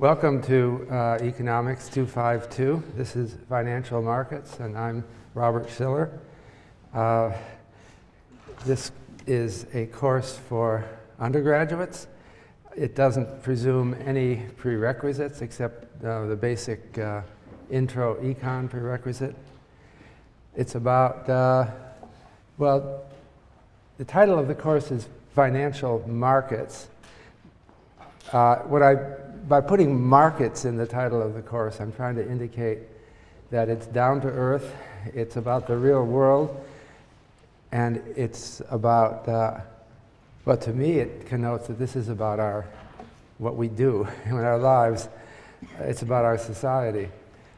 Welcome to uh, Economics 252. This is Financial Markets, and I'm Robert Shiller. Uh, this is a course for undergraduates. It doesn't presume any prerequisites except uh, the basic uh, intro econ prerequisite. It's about, uh, well, the title of the course is Financial Markets. Uh, what I by putting markets in the title of the course, I'm trying to indicate that it's down to earth, it's about the real world, and it's about, uh, well, to me, it connotes that this is about our, what we do in our lives. It's about our society.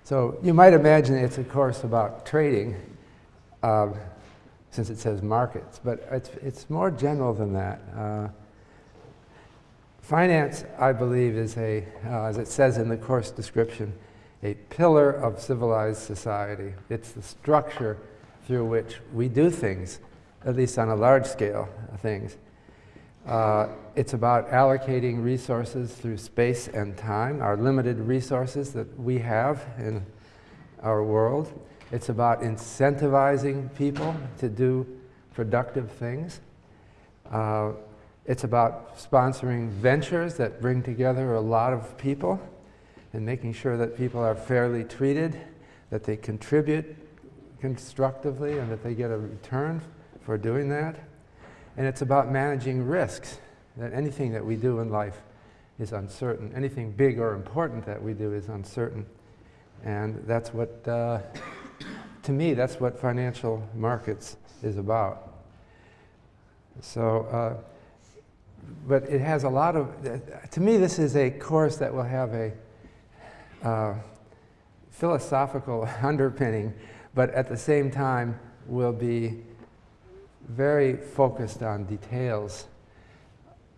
So you might imagine it's a course about trading, uh, since it says markets, but it's, it's more general than that. Uh, Finance, I believe, is a, uh, as it says in the course description, a pillar of civilized society. It's the structure through which we do things, at least on a large scale things. Uh, it's about allocating resources through space and time, our limited resources that we have in our world. It's about incentivizing people to do productive things. Uh, it's about sponsoring ventures that bring together a lot of people and making sure that people are fairly treated, that they contribute constructively, and that they get a return for doing that. And it's about managing risks, that anything that we do in life is uncertain. Anything big or important that we do is uncertain. And that's what, uh, to me, that's what financial markets is about. So, uh, but it has a lot of, to me, this is a course that will have a uh, philosophical underpinning, but at the same time will be very focused on details.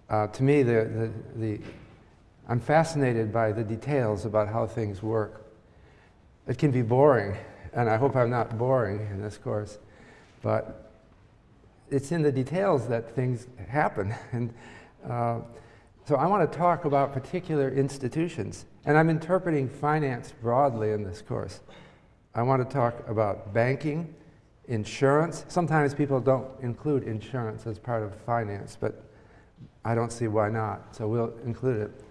Uh, to me, the, the, the, I'm fascinated by the details about how things work. It can be boring, and I hope I'm not boring in this course, but it's in the details that things happen. And uh, so I want to talk about particular institutions. And I'm interpreting finance broadly in this course. I want to talk about banking, insurance. Sometimes people don't include insurance as part of finance, but I don't see why not. So we'll include it.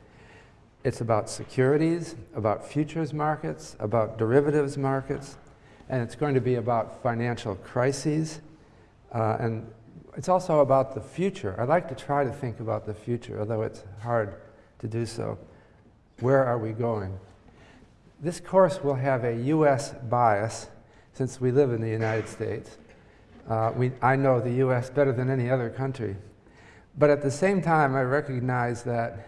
It's about securities, about futures markets, about derivatives markets, and it's going to be about financial crises uh, and it's also about the future. I like to try to think about the future, although it's hard to do so. Where are we going? This course will have a U.S. bias, since we live in the United States. Uh, we, I know the U.S. better than any other country. But at the same time, I recognize that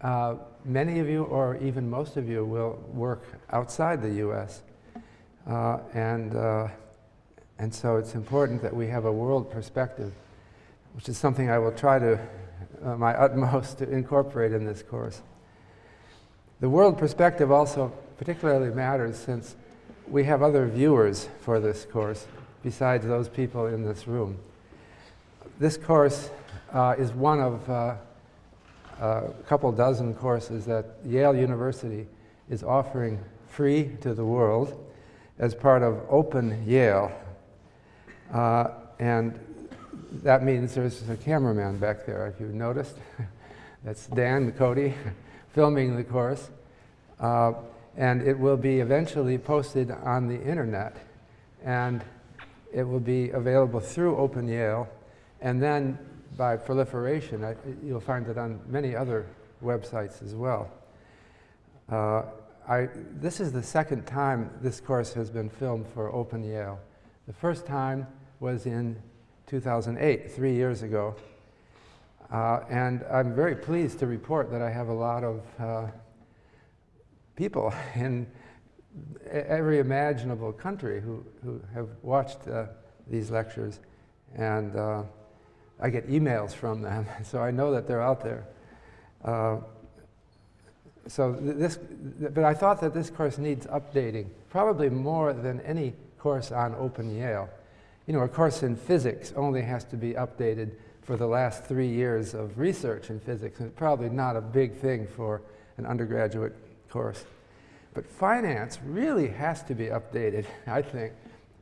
uh, many of you, or even most of you, will work outside the U.S. Uh, and uh, and so it's important that we have a world perspective, which is something I will try to, uh, my utmost, to incorporate in this course. The world perspective also particularly matters since we have other viewers for this course besides those people in this room. This course uh, is one of uh, a couple dozen courses that Yale University is offering free to the world as part of Open Yale, uh, and that means there's a cameraman back there, if you've noticed. That's Dan Cody filming the course. Uh, and it will be eventually posted on the internet. And it will be available through Open Yale. And then by proliferation, I, you'll find it on many other websites as well. Uh, I, this is the second time this course has been filmed for Open Yale. The first time was in 2008, three years ago. Uh, and I'm very pleased to report that I have a lot of uh, people in every imaginable country who, who have watched uh, these lectures. And uh, I get emails from them, so I know that they're out there. Uh, so th this, th but I thought that this course needs updating, probably more than any course on Open Yale. You know, a course in physics only has to be updated for the last three years of research in physics. And it's probably not a big thing for an undergraduate course. But finance really has to be updated, I think,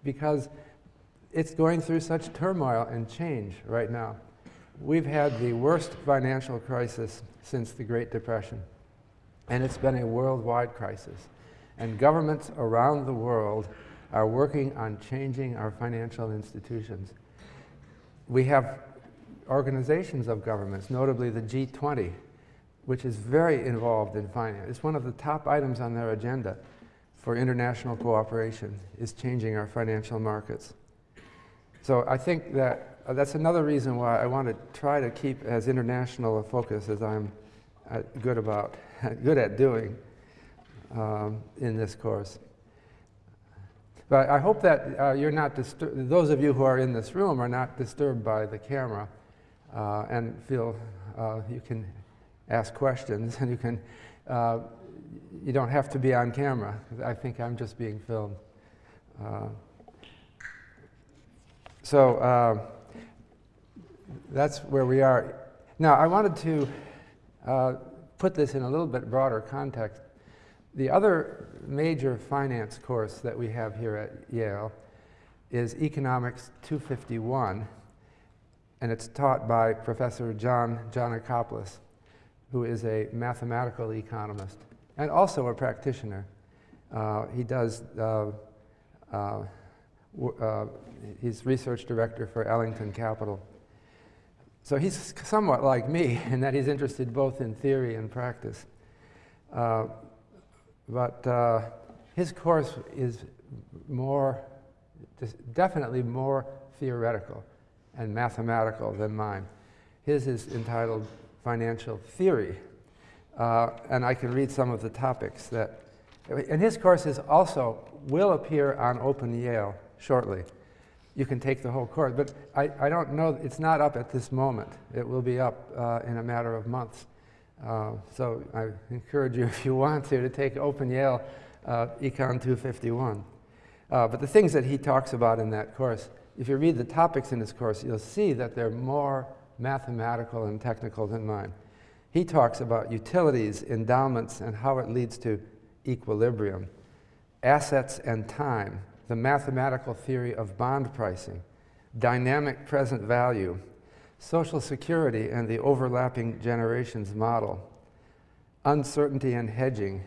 because it's going through such turmoil and change right now. We've had the worst financial crisis since the Great Depression, and it's been a worldwide crisis. And governments around the world are working on changing our financial institutions. We have organizations of governments, notably the G20, which is very involved in finance. It's one of the top items on their agenda for international cooperation is changing our financial markets. So I think that uh, that's another reason why I want to try to keep as international a focus as I'm uh, good about, good at doing um, in this course. But I hope that uh, you're not disturbed, those of you who are in this room are not disturbed by the camera uh, and feel uh, you can ask questions and you can, uh, you don't have to be on camera. I think I'm just being filmed. Uh, so uh, that's where we are. Now, I wanted to put this in a little bit broader context. The other major finance course that we have here at Yale is Economics 251, and it's taught by Professor John Geanakoplos who is a mathematical economist and also a practitioner. Uh, he does, uh, uh, uh, he's research director for Ellington Capital. So he's somewhat like me in that he's interested both in theory and practice. But uh, his course is more, definitely more theoretical and mathematical than mine. His is entitled financial theory. Uh, and I can read some of the topics that, and his courses also will appear on Open Yale shortly. You can take the whole course, but I, I don't know, it's not up at this moment. It will be up uh, in a matter of months. Uh, so I encourage you, if you want to, to take Open Yale uh, Econ 251. Uh, but the things that he talks about in that course, if you read the topics in his course, you'll see that they're more mathematical and technical than mine. He talks about utilities, endowments, and how it leads to equilibrium, assets and time, the mathematical theory of bond pricing, dynamic present value, social security and the overlapping generations model, uncertainty and hedging,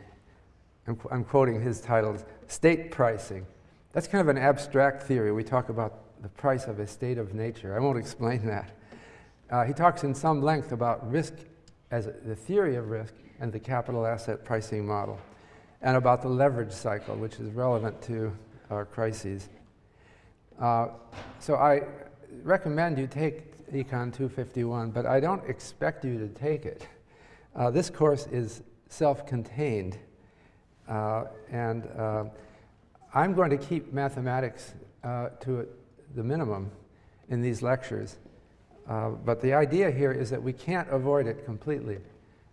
I'm, I'm quoting his titles, state pricing. That's kind of an abstract theory. We talk about the price of a state of nature. I won't explain that. Uh, he talks in some length about risk as a, the theory of risk and the capital asset pricing model, and about the leverage cycle, which is relevant to our crises. Uh, so I recommend you take Econ 251, but I don't expect you to take it. Uh, this course is self-contained, uh, and uh, I'm going to keep mathematics uh, to the minimum in these lectures. Uh, but the idea here is that we can't avoid it completely.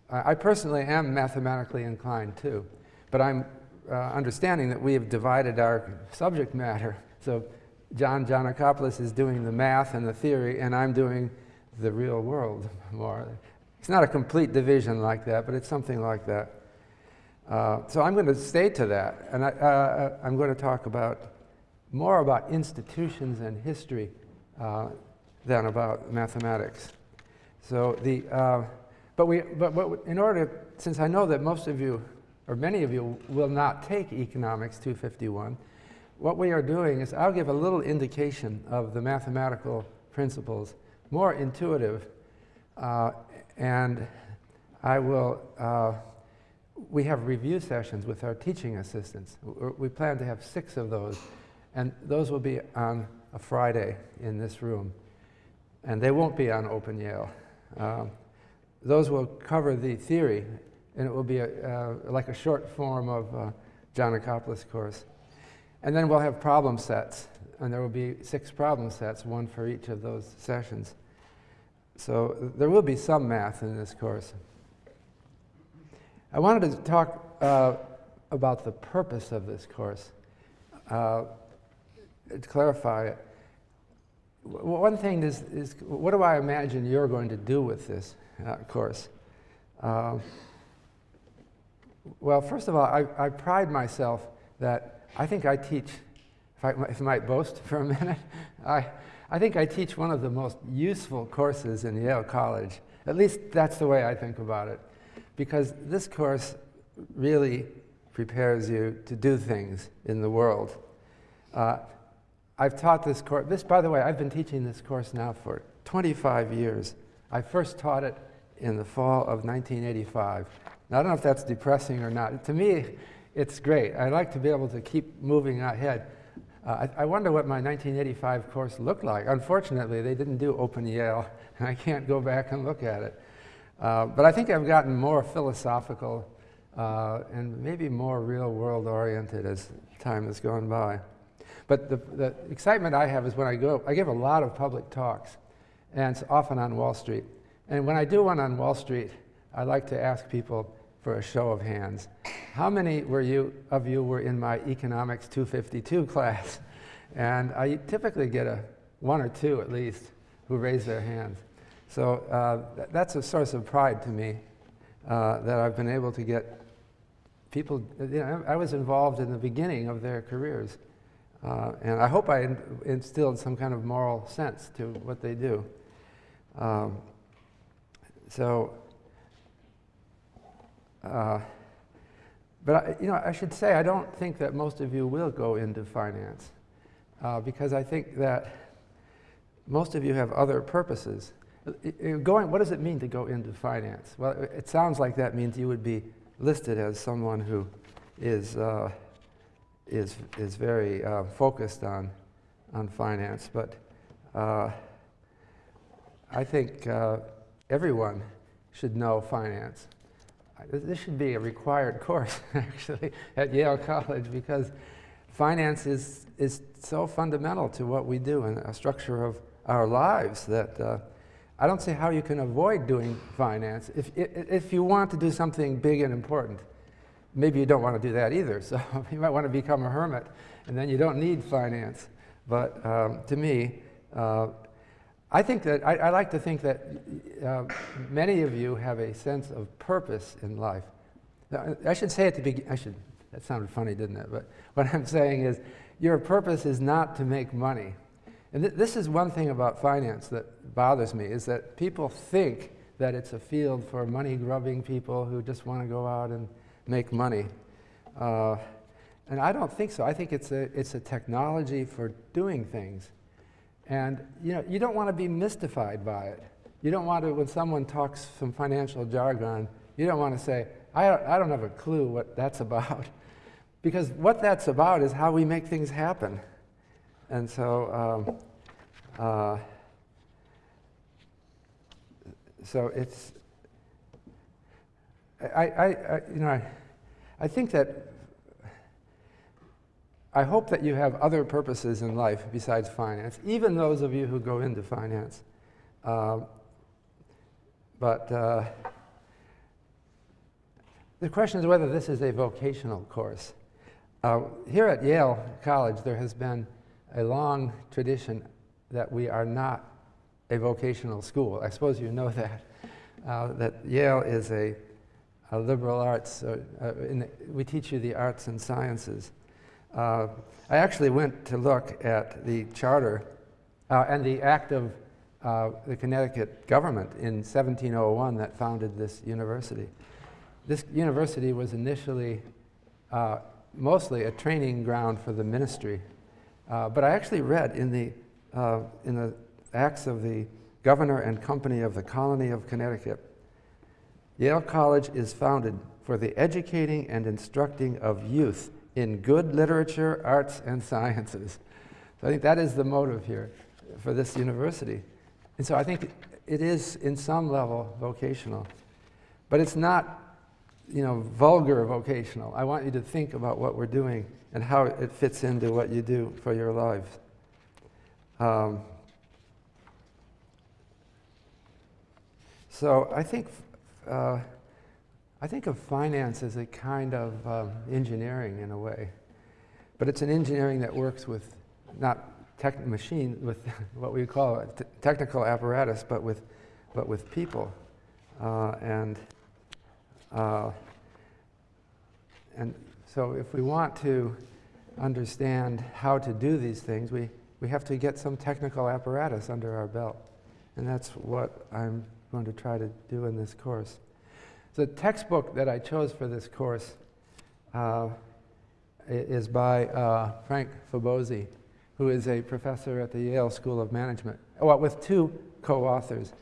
I personally am mathematically inclined too, but I'm uh, understanding that we have divided our subject matter. So John Geanakoplos is doing the math and the theory, and I'm doing the real world more. It's not a complete division like that, but it's something like that. Uh, so I'm going to stay to that, and I, am uh, going to talk about more about institutions and history uh, than about mathematics. So the, uh, but we, but, but in order, since I know that most of you, or many of you, will not take Economics 251, what we are doing is I'll give a little indication of the mathematical principles, more intuitive, uh, and I will, uh, we have review sessions with our teaching assistants. We plan to have six of those, and those will be on a Friday in this room and they won't be on Open Yale. Um, those will cover the theory, and it will be a, uh, like a short form of uh, Geanakoplos course. And then we'll have problem sets, and there will be six problem sets, one for each of those sessions. So there will be some math in this course. I wanted to talk uh, about the purpose of this course, uh, to clarify it one thing is, is, what do I imagine you're going to do with this uh, course? Uh, Well, first of all, I, I pride myself that I think I teach, if I, if I might boast for a minute, I, I think I teach one of the most useful courses in Yale College. At least that's the way I think about it. Because this course really prepares you to do things in the world. Uh, I've taught this course, this, by the way, I've been teaching this course now for 25 years. I first taught it in the fall of 1985. Now, I don't know if that's depressing or not. To me, it's great. I like to be able to keep moving ahead. Uh, I, I, wonder what my 1985 course looked like. Unfortunately, they didn't do Open Yale, and I can't go back and look at it. Uh, but I think I've gotten more philosophical uh, and maybe more real world oriented as time has gone by. But the, the excitement I have is when I go, I give a lot of public talks, and it's often on Wall Street. And when I do one on Wall Street, I like to ask people for a show of hands. How many were you, of you were in my Economics 252 class? And I typically get a one or two at least who raise their hands. So uh, th that's a source of pride to me uh, that I've been able to get people, you know, I was involved in the beginning of their careers. Uh, and I hope I instilled some kind of moral sense to what they do. Um, so uh, but I, you know, I should say I don't think that most of you will go into finance uh, because I think that most of you have other purposes. Going, what does it mean to go into finance? Well, it sounds like that means you would be listed as someone who is, uh, is, is very uh, focused on, on finance, but uh, I think uh, everyone should know finance this should be a required course, actually, at Yale College because finance is, is so fundamental to what we do and a structure of our lives that uh, I don't see how you can avoid doing finance. If, if you want to do something big and important, maybe you don't want to do that either. So you might want to become a hermit, and then you don't need finance. But um, to me, uh, I think that, I, I like to think that uh, many of you have a sense of purpose in life. Now, I should say at the beginning, I should, that sounded funny, didn't it? But what I'm saying is, your purpose is not to make money. And th this is one thing about finance that bothers me, is that people think that it's a field for money-grubbing people who just want to go out and make money. Uh, and I don't think so. I think it's a, it's a technology for doing things. And you, know, you don't want to be mystified by it. You don't want to, when someone talks some financial jargon, you don't want to say, I don't, I don't have a clue what that's about. because what that's about is how we make things happen. And so, um, uh, so it's, I, I, I, you know, I, I think that I hope that you have other purposes in life besides finance, even those of you who go into finance. Uh, but uh, the question is whether this is a vocational course. Uh, here at Yale College, there has been a long tradition that we are not a vocational school. I suppose you know that. Uh, that Yale is a, a liberal arts, uh, the, we teach you the arts and sciences. Uh, I actually went to look at the charter uh, and the act of uh, the Connecticut government in 1701 that founded this university. This university was initially uh, mostly a training ground for the ministry. Uh, but I actually read in the, uh, in the acts of the governor and company of the colony of Connecticut, Yale College is founded for the educating and instructing of youth in good literature, arts, and sciences. So I think that is the motive here for this university. And so I think it is, in some level, vocational. But it's not, you know, vulgar vocational. I want you to think about what we're doing and how it fits into what you do for your lives. Um, so I think uh, I think of finance as a kind of um, engineering in a way, but it's an engineering that works with not machine, with what we call technical apparatus, but with, but with people. Uh, and uh, and so if we want to understand how to do these things, we, we have to get some technical apparatus under our belt. And that's what I'm going to try to do in this course. The textbook that I chose for this course uh, is by uh, Frank Fabozzi, who is a professor at the Yale School of Management, well, with two co-authors.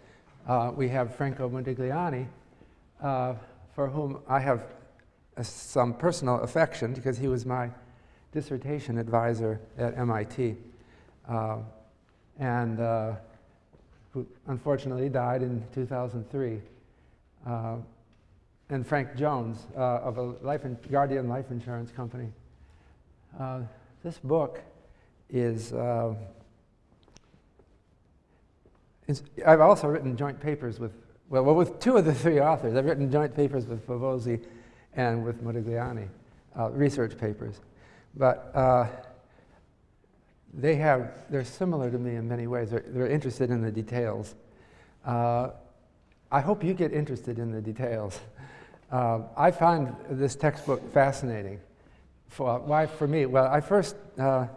Uh, we have Franco Modigliani, uh, for whom I have some personal affection because he was my dissertation advisor at MIT, uh, and uh, who unfortunately died in 2003. Uh, and Frank Jones uh, of a life Guardian Life Insurance Company. Uh, this book is, uh, I've also written joint papers with, well, well, with two of the three authors. I've written joint papers with Fabozzi and with Modigliani, uh, research papers. But uh, they have, they're similar to me in many ways. They're, they're interested in the details. I hope you get interested in the details. Uh, I find this textbook fascinating. For, why for me? Well, I first, uh,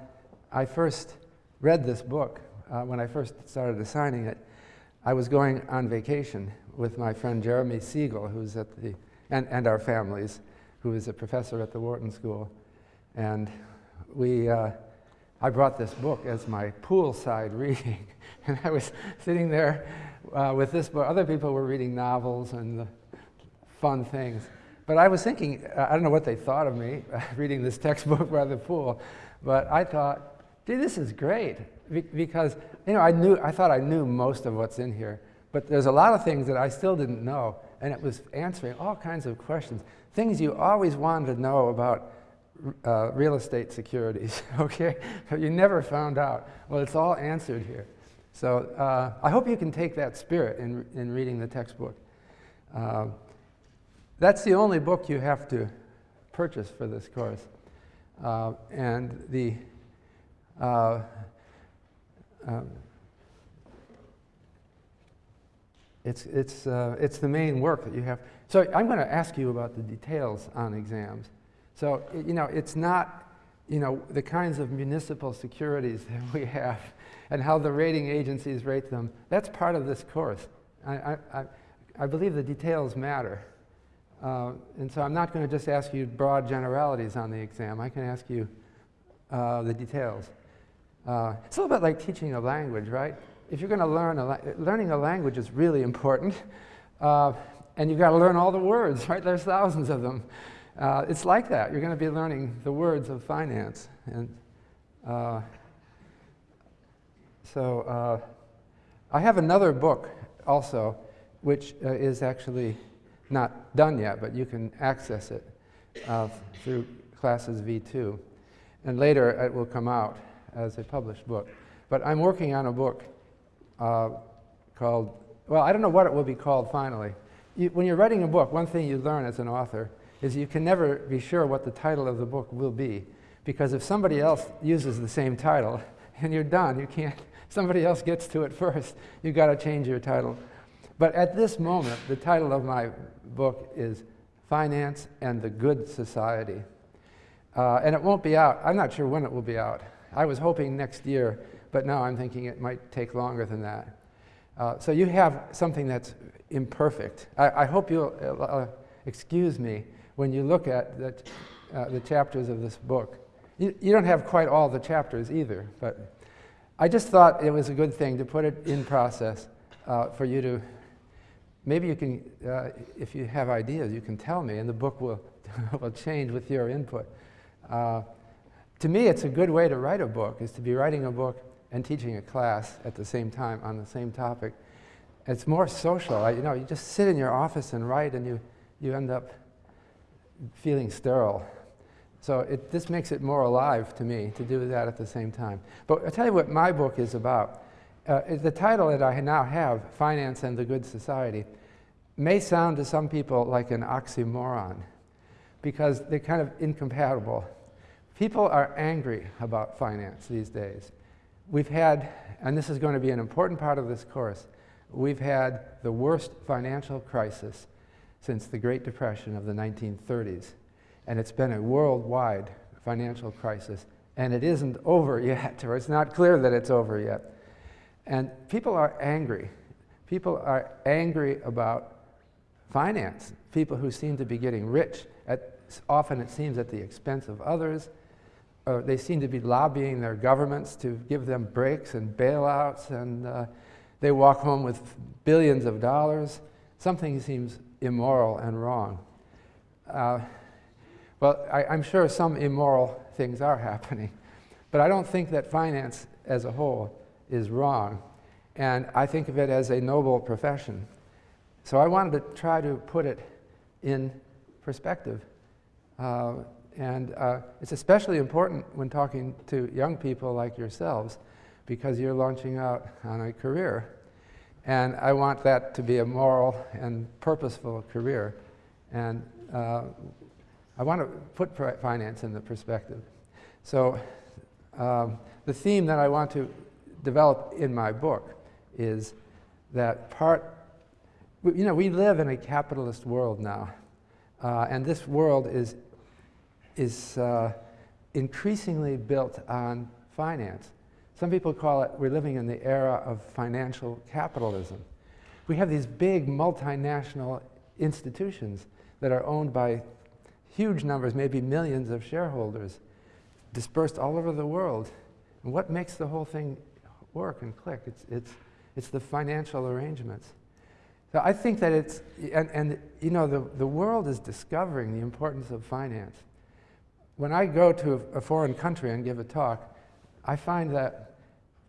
I first read this book uh, when I first started assigning it. I was going on vacation with my friend Jeremy Siegel, who's at the, and, and our families, who is a professor at the Wharton School. And we, uh, I brought this book as my poolside reading. and I was sitting there uh, with this book. Other people were reading novels and fun things. But I was thinking, I don't know what they thought of me reading this textbook by the pool, but I thought, gee, this is great. Be because, you know, I knew, I thought I knew most of what's in here, but there's a lot of things that I still didn't know, and it was answering all kinds of questions, things you always wanted to know about uh, real estate securities, okay? But you never found out. Well, it's all answered here. So uh, I hope you can take that spirit in, in reading the textbook. Uh, that's the only book you have to purchase for this course. Uh, and the uh, um, it's, it's, uh, it's the main work that you have. So I'm going to ask you about the details on exams. So, you know, it's not, you know, the kinds of municipal securities that we have and how the rating agencies rate them. That's part of this course. I, I, I believe the details matter. Uh, and so I'm not going to just ask you broad generalities on the exam. I can ask you uh, the details. Uh, it's a little bit like teaching a language, right? If you're going to learn, a learning a language is really important. Uh, and you've got to learn all the words, right? There's thousands of them. Uh, it's like that. You're going to be learning the words of finance. And uh, so I have another book also, which is actually not done yet, but you can access it uh, through classes V2. And later it will come out as a published book. But I'm working on a book uh, called, well, I don't know what it will be called finally. You, when you're writing a book, one thing you learn as an author is you can never be sure what the title of the book will be. Because if somebody else uses the same title and you're done, you can't, somebody else gets to it first, you've got to change your title. But at this moment, the title of my book is Finance and the Good Society. Uh, and it won't be out. I'm not sure when it will be out. I was hoping next year, but now I'm thinking it might take longer than that. Uh, so you have something that's imperfect. I, I hope you'll uh, excuse me when you look at the, uh, the chapters of this book. You, you don't have quite all the chapters either, but I just thought it was a good thing to put it in process uh, for you to maybe you can, uh, if you have ideas, you can tell me, and the book will, will change with your input. Uh, to me, it's a good way to write a book, is to be writing a book and teaching a class at the same time on the same topic. It's more social. I, you know, you just sit in your office and write, and you, you end up feeling sterile. So it, this makes it more alive to me to do that at the same time. But I'll tell you what my book is about uh, the title that I now have, Finance and the Good Society, may sound to some people like an oxymoron because they're kind of incompatible. People are angry about finance these days. We've had, and this is going to be an important part of this course, we've had the worst financial crisis since the Great Depression of the 1930s. And it's been a worldwide financial crisis, and it isn't over yet, or it's not clear that it's over yet. And people are angry. People are angry about finance. People who seem to be getting rich, at, often it seems at the expense of others. Or they seem to be lobbying their governments to give them breaks and bailouts, and uh, they walk home with billions of dollars. Something seems immoral and wrong. Uh, well, I, I'm sure some immoral things are happening, but I don't think that finance as a whole is wrong. And I think of it as a noble profession. So I wanted to try to put it in perspective. Uh, and uh, it's especially important when talking to young people like yourselves because you're launching out on a career. And I want that to be a moral and purposeful career. And uh, I want to put finance in the perspective. So um, the theme that I want to develop in my book is that part, you know, we live in a capitalist world now. Uh, and this world is, is uh, increasingly built on finance. Some people call it, we're living in the era of financial capitalism. We have these big multinational institutions that are owned by huge numbers, maybe millions of shareholders dispersed all over the world. And what makes the whole thing work and click? It's, it's, it's the financial arrangements. So I think that it's, and, and you know, the, the world is discovering the importance of finance. When I go to a, a foreign country and give a talk, I find that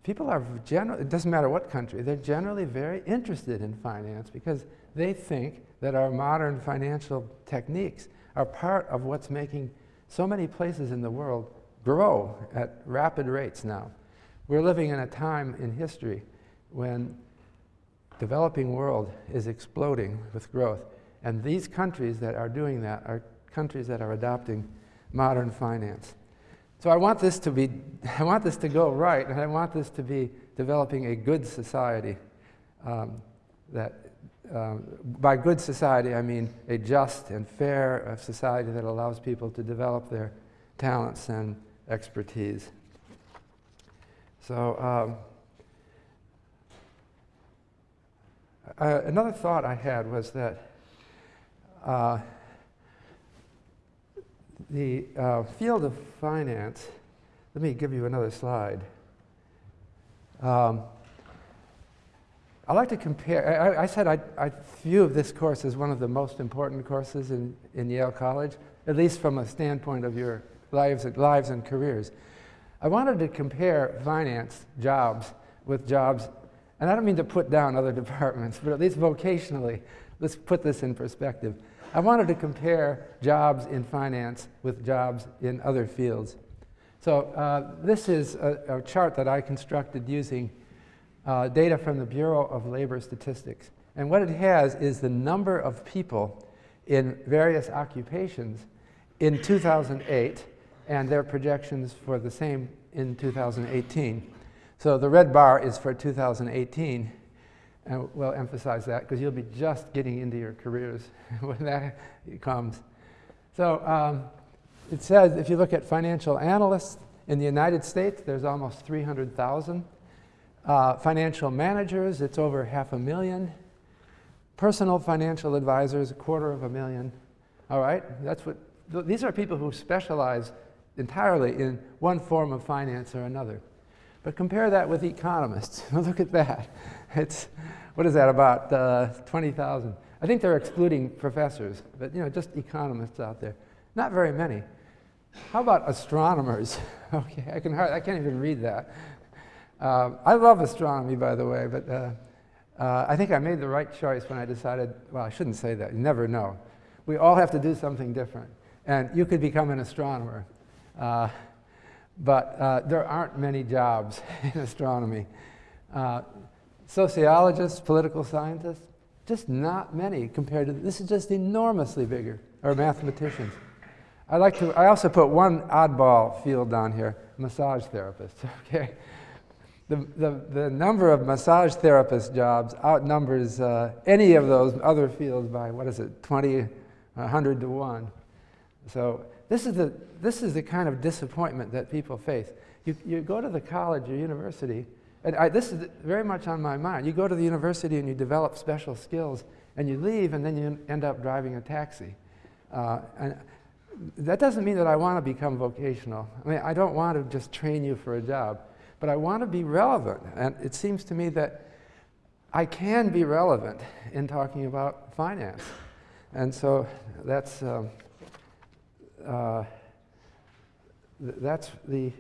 people are generally, it doesn't matter what country, they're generally very interested in finance because they think that our modern financial techniques are part of what's making so many places in the world grow at rapid rates now. We're living in a time in history when developing world is exploding with growth. And these countries that are doing that are countries that are adopting modern finance. So I want this to be, I want this to go right, and I want this to be developing a good society um, that um, by good society, I mean a just and fair uh, society that allows people to develop their talents and expertise. So, um, uh, another thought I had was that uh, the uh, field of finance, let me give you another slide. Um, I like to compare, I, I said I, I, view this course as one of the most important courses in, in Yale College, at least from a standpoint of your lives, lives and careers. I wanted to compare finance jobs with jobs, and I don't mean to put down other departments, but at least vocationally, let's put this in perspective. I wanted to compare jobs in finance with jobs in other fields. So uh, this is a, a chart that I constructed using uh, data from the Bureau of Labor Statistics. And what it has is the number of people in various occupations in 2008 and their projections for the same in 2018. So the red bar is for 2018, and we'll emphasize that because you'll be just getting into your careers when that comes. So um, it says if you look at financial analysts in the United States, there's almost 300,000. Uh, financial managers, it's over half a million. Personal financial advisors, a quarter of a million. All right, that's what, th these are people who specialize entirely in one form of finance or another. But compare that with economists. Look at that. It's, what is that, about uh, 20,000? I think they're excluding professors, but you know, just economists out there. Not very many. How about astronomers? okay, I, can I can't even read that. Uh, I love astronomy, by the way, but uh, uh, I think I made the right choice when I decided, well, I shouldn't say that. You never know. We all have to do something different. And you could become an astronomer. Uh, but uh, there aren't many jobs in astronomy. Uh, sociologists, political scientists, just not many compared to, this is just enormously bigger, or mathematicians. I like to, I also put one oddball field down here, massage therapists, okay? The, the, the number of massage therapist jobs outnumbers uh, any of those other fields by, what is it, 20, 100 to 1. So this is the, this is the kind of disappointment that people face. You, you go to the college or university, and I, this is very much on my mind. You go to the university and you develop special skills, and you leave, and then you end up driving a taxi. Uh, and that doesn't mean that I want to become vocational. I mean, I don't want to just train you for a job, but I want to be relevant. And it seems to me that I can be relevant in talking about finance. And so that's, um, uh, th that's the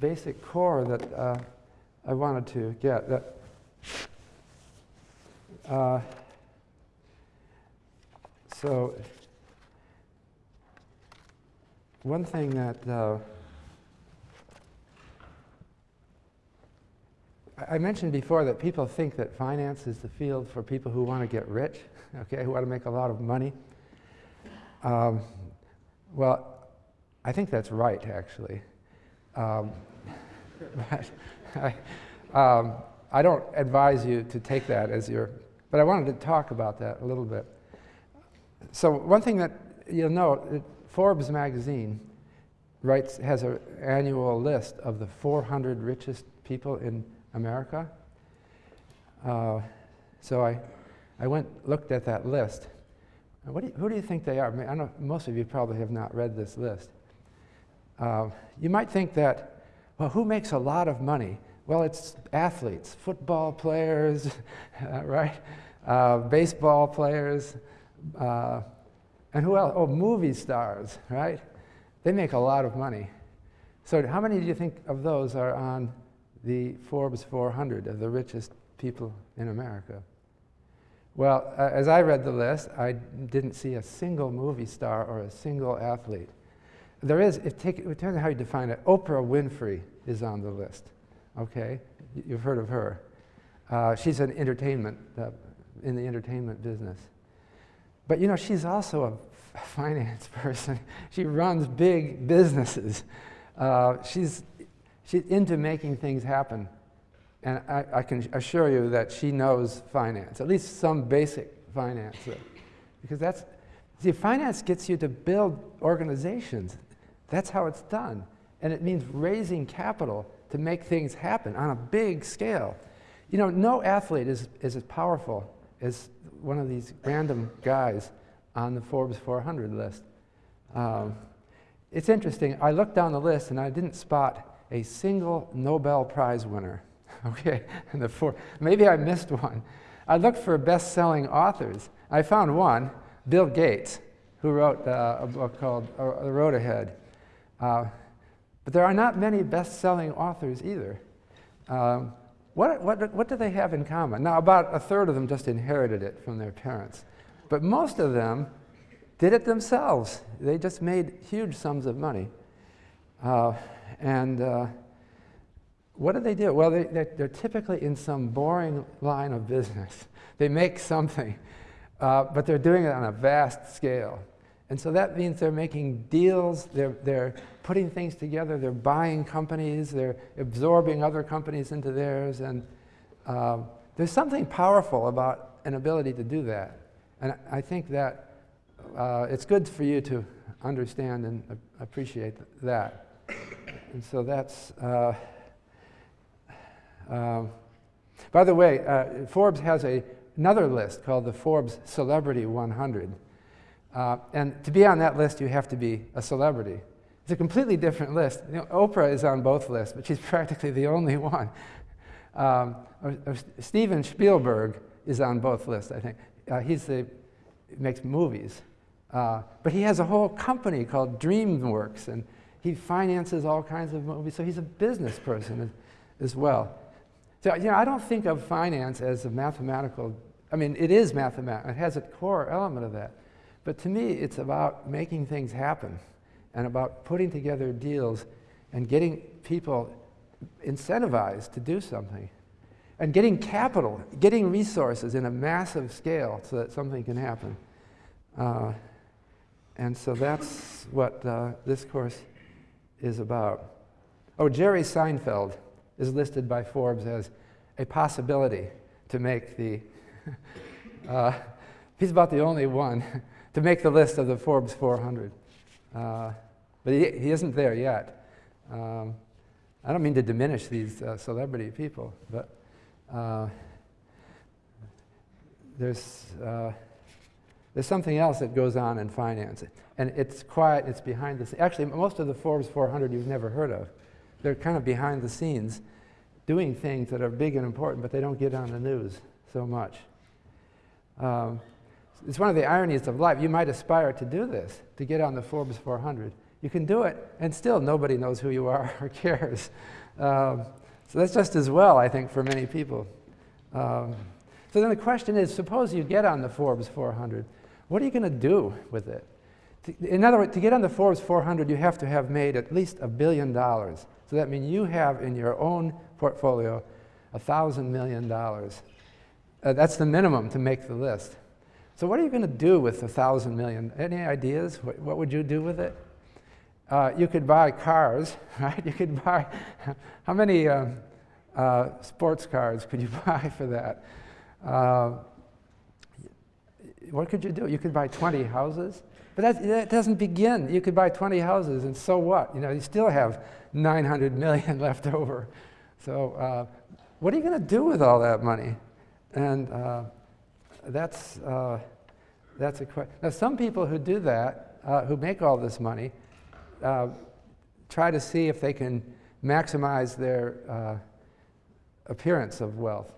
basic core that uh, I wanted to get. That, uh, so one thing that I mentioned before that people think that finance is the field for people who want to get rich, okay, who want to make a lot of money. Um, well, I think that's right, actually. Um, but I, um, I don't advise you to take that as your, but I wanted to talk about that a little bit. So one thing that you'll note, Forbes magazine writes, has an annual list of the 400 richest people in America. Uh, so I, I went, looked at that list. What do you, who do you think they are? I, mean, I know most of you probably have not read this list. Uh, you might think that, well, who makes a lot of money? Well, it's athletes, football players, uh, right? Uh, baseball players, uh, and who else? Oh, movie stars, right? They make a lot of money. So how many do you think of those are on the Forbes 400 of the richest people in America? Well, uh, as I read the list, I didn't see a single movie star or a single athlete. There is, it, take, it depends on how you define it. Oprah Winfrey is on the list, okay? You've heard of her. Uh, she's an entertainment, uh, in the entertainment business. But you know, she's also a finance person. she runs big businesses. Uh, she's she's into making things happen. And I, I, can assure you that she knows finance, at least some basic finance. Because that's, see, finance gets you to build organizations. That's how it's done. And it means raising capital to make things happen on a big scale. You know, no athlete is, is as powerful as one of these random guys on the Forbes 400 list. Um, it's interesting. I looked down the list and I didn't spot a single Nobel Prize winner. okay, and the four, maybe I missed one. I looked for best-selling authors. I found one, Bill Gates, who wrote uh, a book called uh, The Road Ahead. Uh, but there are not many best-selling authors either. Um, what, what, what do they have in common? Now, about a third of them just inherited it from their parents. But most of them did it themselves. They just made huge sums of money. Uh, and uh, what do they do? Well, they, they're, they're, typically in some boring line of business. They make something, uh, but they're doing it on a vast scale. And so that means they're making deals, they're, they're putting things together, they're buying companies, they're absorbing other companies into theirs. And uh, there's something powerful about an ability to do that. And I think that uh, it's good for you to understand and appreciate that. And so that's, uh, um, by the way, uh, Forbes has a, another list called the Forbes Celebrity 100. Uh, and to be on that list, you have to be a celebrity. It's a completely different list. You know, Oprah is on both lists, but she's practically the only one. Um, Steven Spielberg is on both lists, I think. Uh, he's the, makes movies. Uh, but he has a whole company called DreamWorks, and he finances all kinds of movies, so he's a business person as, as well. So, you know, I don't think of finance as a mathematical, I mean, it is mathematical, it has a core element of that. But to me, it's about making things happen and about putting together deals and getting people incentivized to do something and getting capital, getting resources in a massive scale so that something can happen. Uh, and so that's what uh, this course is about. Oh, Jerry Seinfeld is listed by Forbes as a possibility to make the, uh, he's about the only one to make the list of the Forbes 400. Uh, but he, he isn't there yet. Um, I don't mean to diminish these uh, celebrity people, but uh, there's, uh, there's something else that goes on in finance. And it's quiet, it's behind the scenes. Actually, most of the Forbes 400 you've never heard of. They're kind of behind the scenes doing things that are big and important, but they don't get on the news so much. Um, it's one of the ironies of life. You might aspire to do this, to get on the Forbes 400. You can do it, and still nobody knows who you are or cares. Um, so that's just as well, I think, for many people. Um, so then the question is, suppose you get on the Forbes 400, what are you going to do with it? In other words, to get on the Forbes 400, you have to have made at least a billion dollars. So that means you have in your own portfolio a thousand million dollars. Uh, that's the minimum to make the list. So what are you going to do with a thousand million? Any ideas? What, what would you do with it? Uh, you could buy cars, right? You could buy, how many um, uh, sports cars could you buy for that? What could you do? You could buy 20 houses, but that, that doesn't begin. You could buy 20 houses, and so what? You know, you still have 900 million left over. So uh, what are you going to do with all that money? And uh, that's, uh, that's a question. Now, some people who do that, uh, who make all this money, uh, try to see if they can maximize their uh, appearance of wealth.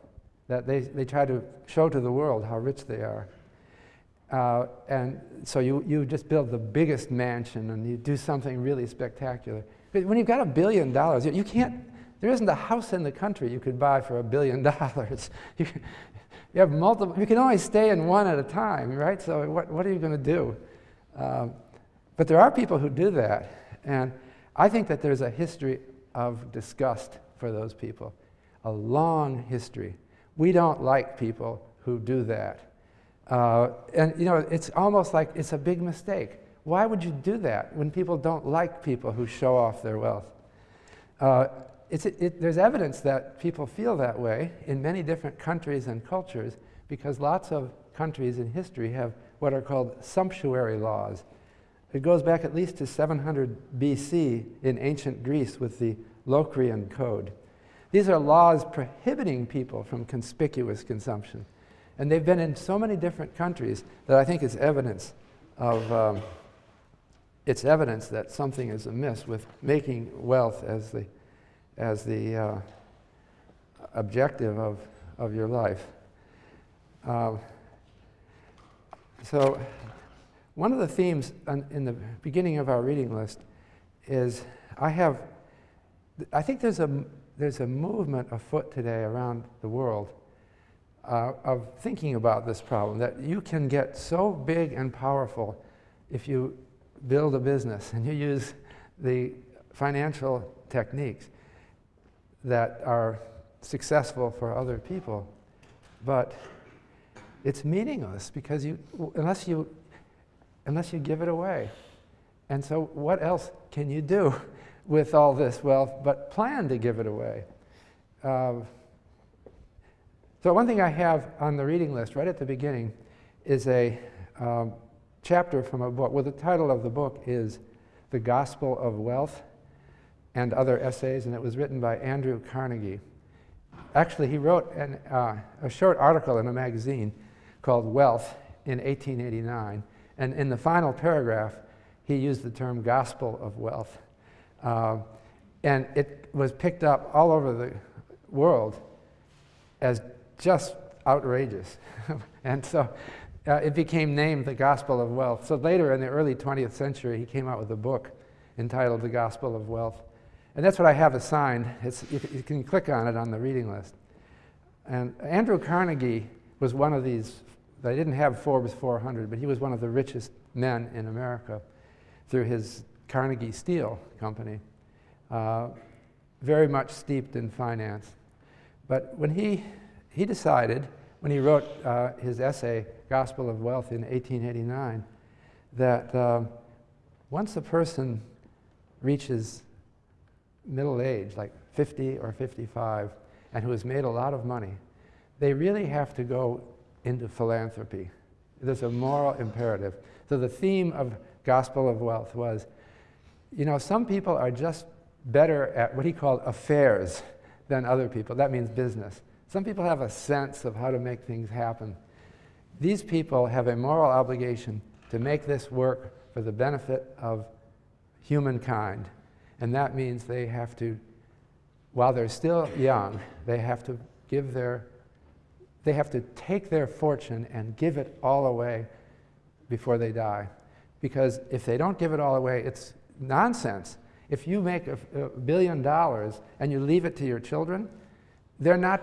That they, they try to show to the world how rich they are. Uh, and so you, you just build the biggest mansion and you do something really spectacular. But when you've got a billion dollars, you, you can't, there isn't a house in the country you could buy for a billion dollars. You, you have multiple, you can only stay in one at a time, right? So what, what are you going to do? Um, but there are people who do that. And I think that there's a history of disgust for those people, a long history. We don't like people who do that. Uh, and you know, it's almost like it's a big mistake. Why would you do that when people don't like people who show off their wealth? Uh, it, it, there's evidence that people feel that way in many different countries and cultures because lots of countries in history have what are called sumptuary laws. It goes back at least to 700 BC in ancient Greece with the Locrian Code. These are laws prohibiting people from conspicuous consumption. And they've been in so many different countries that I think it's evidence of um, it's evidence that something is amiss with making wealth as the as the uh, objective of, of your life. Um, so, one of the themes in the beginning of our reading list is I have, I think there's a, there's a movement afoot today around the world uh, of thinking about this problem that you can get so big and powerful if you build a business and you use the financial techniques that are successful for other people. But it's meaningless because you, unless you, unless you give it away. And so what else can you do with all this wealth but plan to give it away? Uh, so one thing I have on the reading list right at the beginning is a um, chapter from a book. Well, the title of the book is The Gospel of Wealth and other essays, and it was written by Andrew Carnegie. Actually, he wrote an, uh, a short article in a magazine called Wealth in 1889, and in the final paragraph, he used the term gospel of wealth. Uh, and it was picked up all over the world as just outrageous. and so uh, it became named the Gospel of Wealth. So later in the early 20th century, he came out with a book entitled The Gospel of Wealth. And that's what I have assigned. It's, you, you can click on it on the reading list. And Andrew Carnegie was one of these, they didn't have Forbes 400, but he was one of the richest men in America through his Carnegie Steel Company, uh, very much steeped in finance. But when he, he decided, when he wrote uh, his essay, Gospel of Wealth, in 1889, that uh, once a person reaches middle age, like 50 or 55, and who has made a lot of money, they really have to go into philanthropy. There's a moral imperative. So the theme of Gospel of Wealth was, you know, some people are just better at what he called affairs than other people. That means business. Some people have a sense of how to make things happen. These people have a moral obligation to make this work for the benefit of humankind. And that means they have to, while they're still young, they have to give their, they have to take their fortune and give it all away before they die. Because if they don't give it all away, it's nonsense. If you make a, a billion dollars and you leave it to your children, they're not,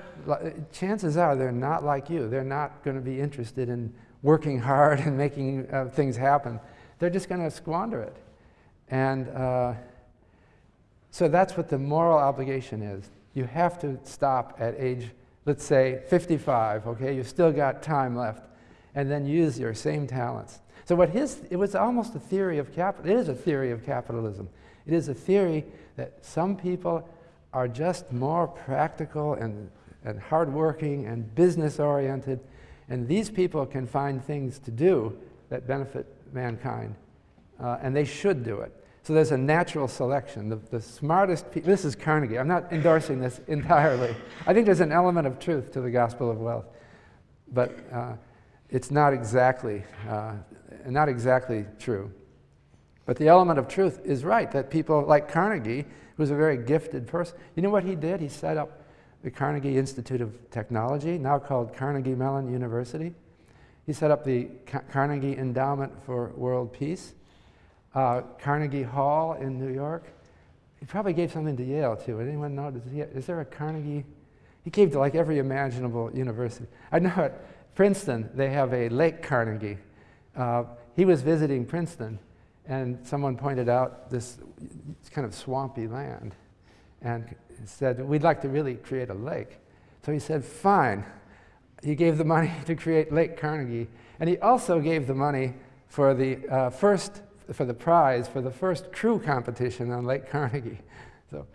chances are they're not like you. They're not going to be interested in working hard and making uh, things happen. They're just going to squander it. And uh, so that's what the moral obligation is. You have to stop at age, let's say, 55, okay? You've still got time left. And then use your same talents. So what his, it was almost a theory of capital, it is a theory of capitalism. It is a theory that some people are just more practical and, and hardworking and business oriented, and these people can find things to do that benefit mankind, uh, and they should do it. So there's a natural selection. The, the smartest people, this is Carnegie, I'm not endorsing this entirely. I think there's an element of truth to the gospel of wealth, but uh, it's not exactly, uh, not exactly true. But the element of truth is right, that people like Carnegie, who's a very gifted person, you know what he did? He set up the Carnegie Institute of Technology, now called Carnegie Mellon University. He set up the Ca Carnegie Endowment for World Peace, uh, Carnegie Hall in New York. He probably gave something to Yale too. Anyone know? He, is there a Carnegie? He gave to like every imaginable university. I know at Princeton, they have a Lake Carnegie. Uh, he was visiting Princeton and someone pointed out this kind of swampy land and said, we'd like to really create a lake. So he said, fine. He gave the money to create Lake Carnegie. And he also gave the money for the uh, first, for the prize for the first crew competition on Lake Carnegie. So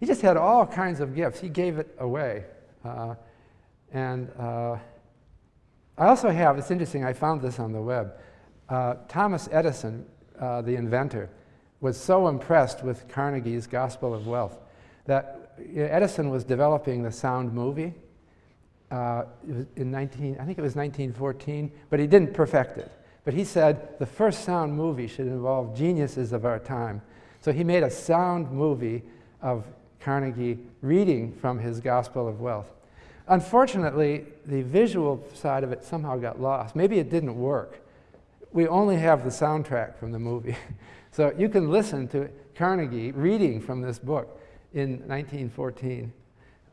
he just had all kinds of gifts. He gave it away. Uh, and uh, I also have, it's interesting, I found this on the web. Uh, Thomas Edison uh, the inventor, was so impressed with Carnegie's Gospel of Wealth that Edison was developing the sound movie uh, in 19, I think it was 1914, but he didn't perfect it. But he said the first sound movie should involve geniuses of our time. So he made a sound movie of Carnegie reading from his Gospel of Wealth. Unfortunately, the visual side of it somehow got lost. Maybe it didn't work we only have the soundtrack from the movie. so you can listen to Carnegie reading from this book in 1914.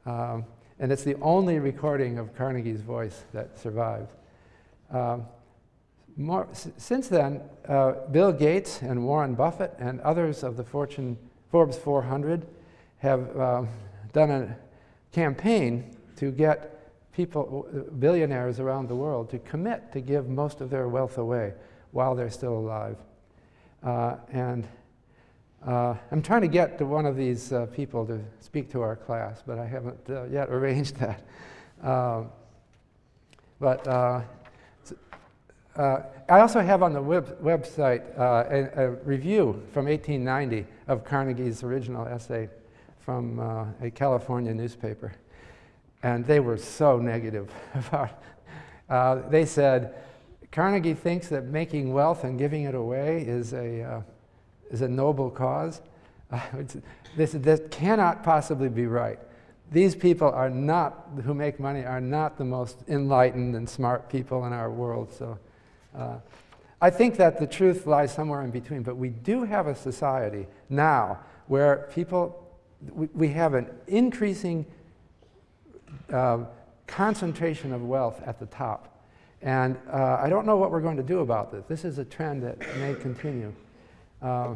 Um, and it's the only recording of Carnegie's voice that survives. Um, more, since then, uh, Bill Gates and Warren Buffett and others of the Fortune, Forbes 400 have um, done a campaign to get people, billionaires around the world, to commit to give most of their wealth away while they're still alive. Uh, and uh, I'm trying to get to one of these uh, people to speak to our class, but I haven't uh, yet arranged that. Um, but uh, uh, I also have on the web website a, a, review from 1890 of Carnegie's original essay from a California newspaper. And they were so negative about it. They said, Carnegie thinks that making wealth and giving it away is a, uh, is a noble cause. This, this cannot possibly be right. These people are not, who make money, are not the most enlightened and smart people in our world. So uh, I think that the truth lies somewhere in between. But we do have a society now where people, we, we have an increasing uh, concentration of wealth at the top. And uh, I don't know what we're going to do about this. This is a trend that may continue. Uh,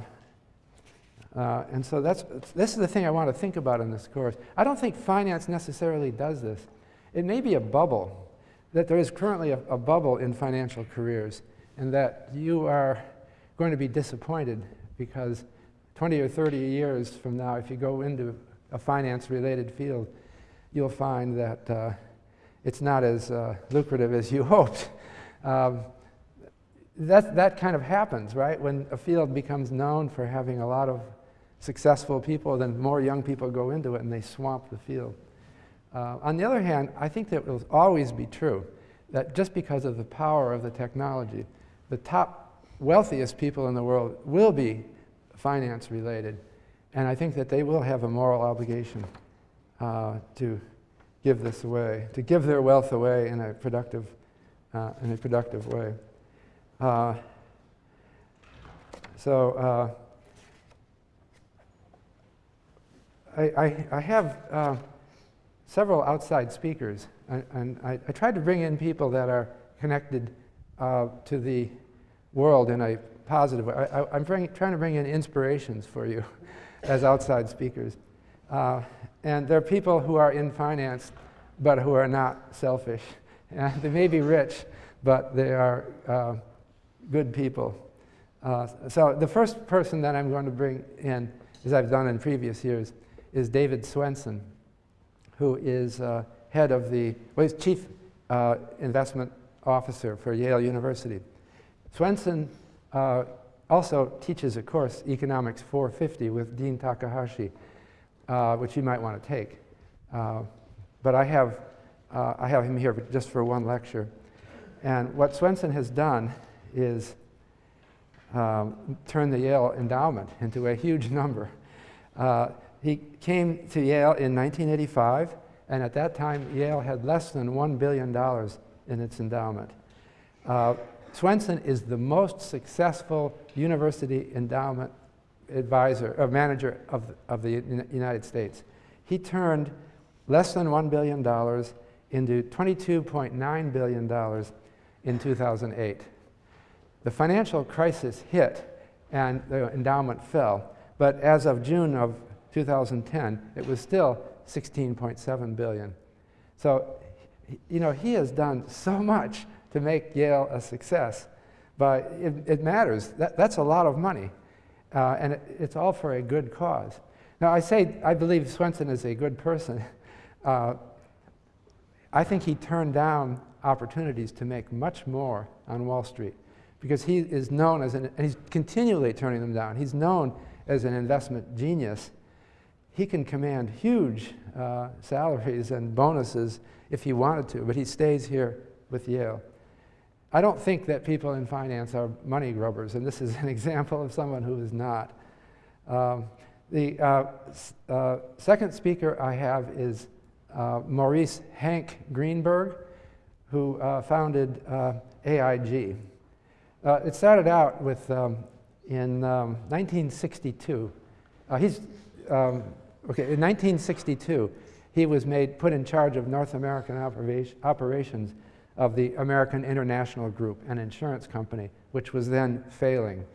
uh, and so that's, this is the thing I want to think about in this course. I don't think finance necessarily does this. It may be a bubble, that there is currently a, a bubble in financial careers, and that you are going to be disappointed because 20 or 30 years from now, if you go into a finance-related field, you'll find that uh, it's not as uh, lucrative as you hoped. Um, that, that kind of happens, right? When a field becomes known for having a lot of successful people, then more young people go into it and they swamp the field. Uh, on the other hand, I think that it will always be true that just because of the power of the technology, the top wealthiest people in the world will be finance related. And I think that they will have a moral obligation uh, to give this away, to give their wealth away in a productive, uh, in a productive way. Uh, so uh, I, I, I, have uh, several outside speakers, and, and I, I, tried to bring in people that are connected uh, to the world in a positive way. I, am trying to bring in inspirations for you as outside speakers. And there are people who are in finance, but who are not selfish. And they may be rich, but they are uh, good people. Uh, so the first person that I'm going to bring in, as I've done in previous years, is David Swensen, who is uh, head of the, well, he's chief uh, investment officer for Yale University. Swensen uh, also teaches a course, Economics 450, with Dean Takahashi, uh, which you might want to take. Uh, but I have, uh, I have him here just for one lecture. And what Swensen has done is um, turn the Yale endowment into a huge number. Uh, he came to Yale in 1985, and at that time, Yale had less than $1 billion in its endowment. Uh, Swensen is the most successful university endowment advisor, or uh, manager of, the, of the United States. He turned less than $1 billion into $22.9 billion in 2008. The financial crisis hit and the endowment fell, but as of June of 2010, it was still 16.7 billion. So, you know, he has done so much to make Yale a success, but it, it matters. That, that's a lot of money, uh, and it, it's all for a good cause. Now, I say I believe Swensen is a good person. Uh, I think he turned down opportunities to make much more on Wall Street because he is known as an, and he's continually turning them down. He's known as an investment genius. He can command huge uh, salaries and bonuses if he wanted to, but he stays here with Yale. I don't think that people in finance are money grubbers, and this is an example of someone who is not. Um, the uh, uh, second speaker I have is uh, Maurice Hank Greenberg, who uh, founded uh, AIG. Uh, it started out with, um, in um, 1962, uh, he's, um, okay, in 1962, he was made, put in charge of North American operation, operations of the American International Group, an insurance company, which was then failing.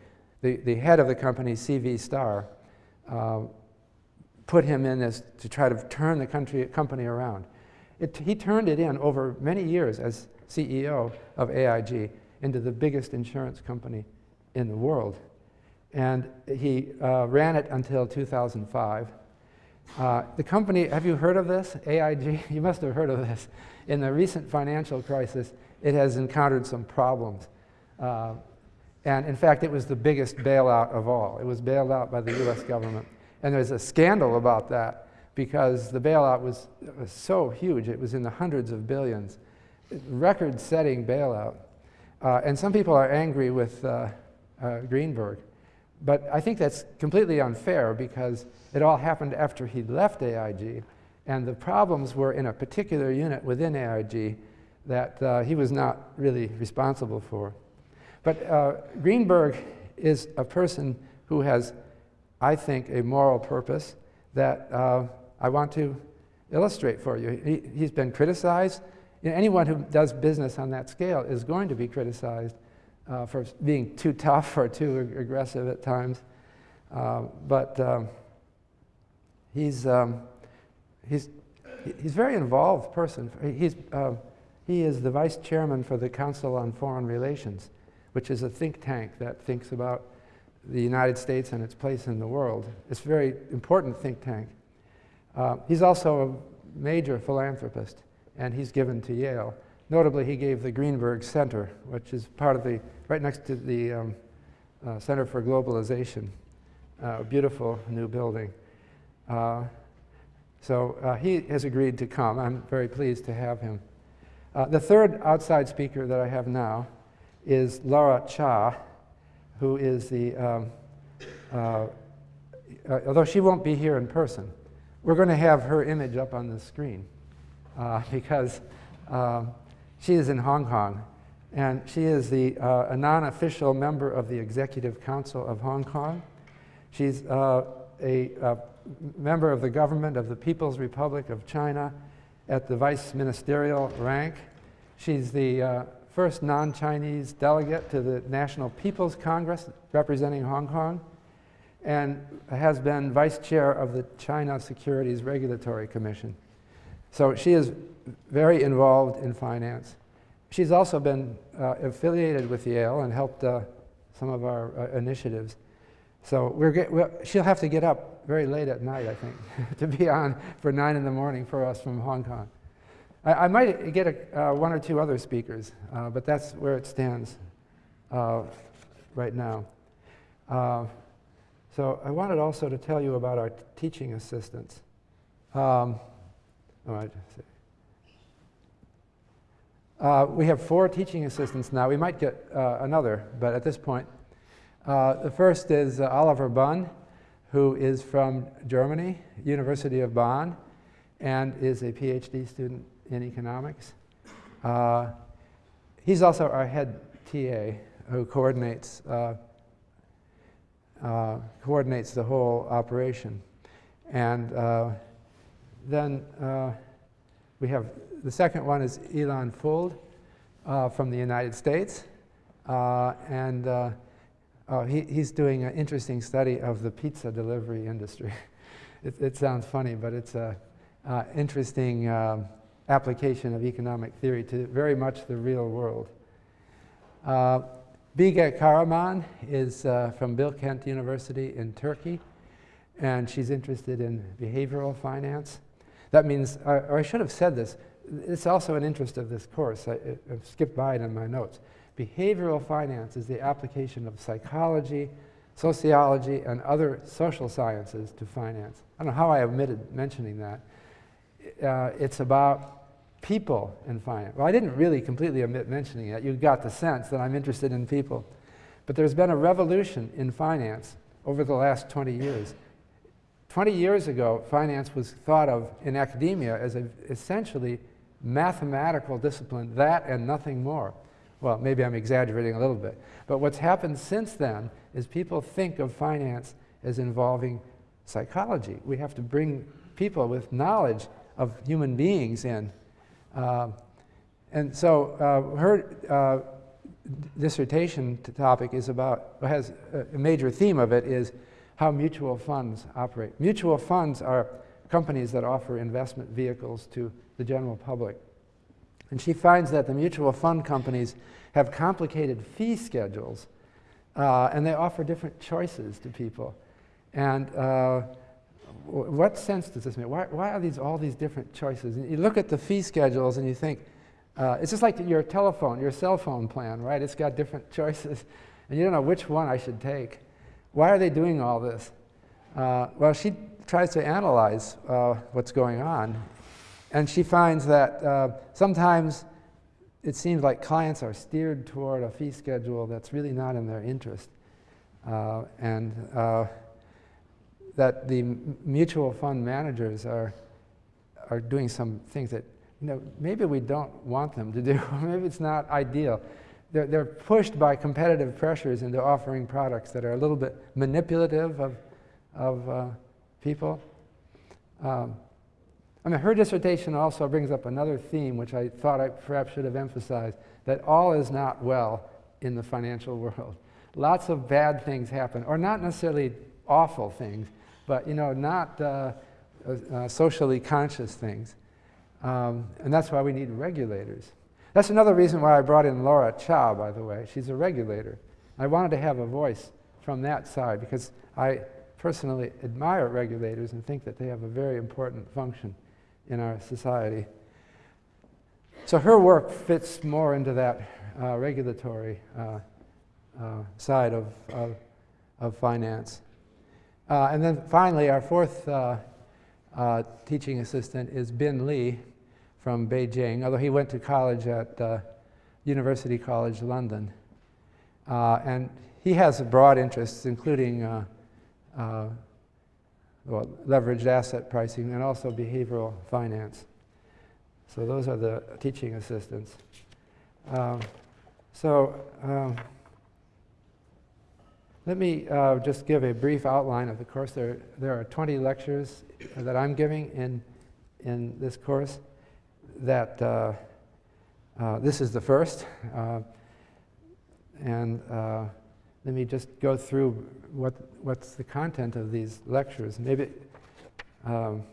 The, the head of the company, C.V. Starr, uh, put him in as to try to turn the country, company around. It, he turned it in over many years as CEO of AIG into the biggest insurance company in the world. And he uh, ran it until 2005. Uh, the company, have you heard of this? AIG? You must have heard of this. In the recent financial crisis, it has encountered some problems. Uh, and in fact, it was the biggest bailout of all. It was bailed out by the US government. And there's a scandal about that because the bailout was, was so huge. It was in the hundreds of billions. Record setting bailout. Uh, and some people are angry with uh, uh, Greenberg. But I think that's completely unfair because it all happened after he left AIG, and the problems were in a particular unit within AIG that uh, he was not really responsible for. But uh, Greenberg is a person who has, I think, a moral purpose that uh, I want to illustrate for you. He, he's been criticized you know, anyone who does business on that scale is going to be criticized uh, for being too tough or too ag aggressive at times. Uh, but um, he's, um, he's, he's very involved person. He's, uh, he is the vice chairman for the Council on Foreign Relations, which is a think tank that thinks about the United States and its place in the world. It's a very important think tank. Uh, he's also a major philanthropist and he's given to Yale notably, he gave the Greenberg Center, which is part of the, right next to the um, uh, Center for Globalization, uh, a beautiful new building. Uh, so uh, he has agreed to come. I'm very pleased to have him. Uh, the third outside speaker that I have now is Laura Cha, who is the, um, uh, although she won't be here in person, we're going to have her image up on the screen because um, she is in Hong Kong and she is the, uh, a non-official member of the Executive Council of Hong Kong. She's uh, a, a member of the government of the People's Republic of China at the vice ministerial rank. She's the uh, first non-Chinese delegate to the National People's Congress representing Hong Kong and has been vice chair of the China Securities Regulatory Commission. So she is very involved in finance. She's also been uh, affiliated with Yale and helped uh, some of our uh, initiatives. So we're, get, we're she'll have to get up very late at night, I think, to be on for 9 in the morning for us from Hong Kong. I, I might get a, uh, one or two other speakers, uh, but that's where it stands uh, right now. So I wanted also to tell you about our teaching assistants. Um, oh, I uh, we have four teaching assistants now. We might get uh, another, but at this point, the first is Oliver Bunn, who is from Germany, University of Bonn, and is a PhD student in economics. Uh, he's also our head TA who coordinates, uh, uh, coordinates the whole operation. And uh, then uh, we have the second one is Elon Fuld uh, from the United States. and oh, he, he's doing an interesting study of the pizza delivery industry. it, it, sounds funny, but it's an interesting um, application of economic theory to very much the real world. Uh, Bige Karaman is uh, from Bilkent University in Turkey, and she's interested in behavioral finance. That means, or, or I should have said this, it's also an interest of this course. I, have skipped by it in my notes. Behavioral finance is the application of psychology, sociology, and other social sciences to finance. I don't know how I omitted mentioning that. Uh, it's about people in finance. Well, I didn't really completely omit mentioning it. You got the sense that I'm interested in people. But there's been a revolution in finance over the last 20 years. 20 years ago, finance was thought of in academia as an essentially mathematical discipline, that and nothing more. Well, maybe I'm exaggerating a little bit. But what's happened since then is people think of finance as involving psychology. We have to bring people with knowledge of human beings in uh, and so uh, her uh, dissertation topic is about, has a major theme of it is how mutual funds operate. Mutual funds are companies that offer investment vehicles to the general public. And she finds that the mutual fund companies have complicated fee schedules uh, and they offer different choices to people. And uh, what sense does this make? Why, why are these all these different choices? And you look at the fee schedules and you think, uh, it's just like your telephone, your cell phone plan, right? It's got different choices, and you don't know which one I should take. Why are they doing all this? Uh, well, she tries to analyze uh, what's going on, and she finds that uh, sometimes it seems like clients are steered toward a fee schedule that's really not in their interest. Uh, and uh, that the mutual fund managers are, are doing some things that you know, maybe we don't want them to do, maybe it's not ideal. They're, they're pushed by competitive pressures into offering products that are a little bit manipulative of, of uh, people. Um, I mean, her dissertation also brings up another theme, which I thought I perhaps should have emphasized, that all is not well in the financial world. Lots of bad things happen, or not necessarily awful things, but you know, not uh, uh, uh, socially conscious things. Um, and that's why we need regulators. That's another reason why I brought in Laura Cha, by the way. She's a regulator. I wanted to have a voice from that side because I personally admire regulators and think that they have a very important function in our society. So her work fits more into that uh, regulatory uh, uh, side of, of, of finance. Uh, and then finally, our fourth uh, uh, teaching assistant is Bin Lee from Beijing, although he went to college at University College London. and he has broad interests, including well, leveraged asset pricing and also behavioral finance. So those are the teaching assistants. Um, so um, let me uh, just give a brief outline of the course. There, there are 20 lectures that I'm giving in, in this course. That uh, uh, this is the first. Uh, and uh, let me just go through what, what's the content of these lectures. Maybe, um,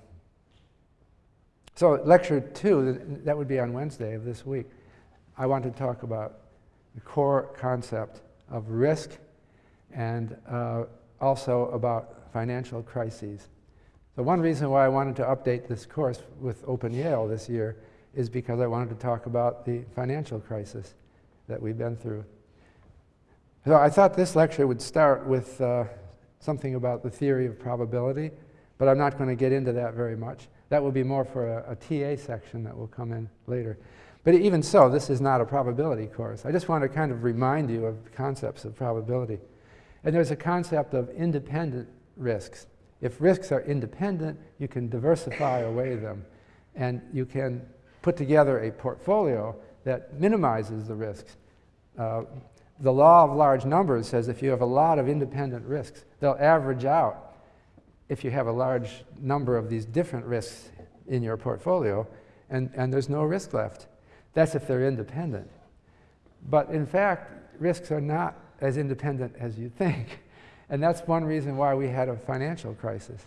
so lecture two, that would be on Wednesday of this week. I want to talk about the core concept of risk and uh, also about financial crises. So one reason why I wanted to update this course with Open Yale this year is because I wanted to talk about the financial crisis that we've been through. So I thought this lecture would start with uh, something about the theory of probability, but I'm not going to get into that very much. That will be more for a, a TA section that will come in later. But even so, this is not a probability course. I just want to kind of remind you of concepts of probability. And there's a concept of independent risks. If risks are independent, you can diversify away them. And you can put together a portfolio that minimizes the risks. Uh, the law of large numbers says if you have a lot of independent risks, they'll average out if you have a large number of these different risks in your portfolio, and, and there's no risk left. That's if they're independent. But in fact, risks are not as independent as you think. And that's one reason why we had a financial crisis.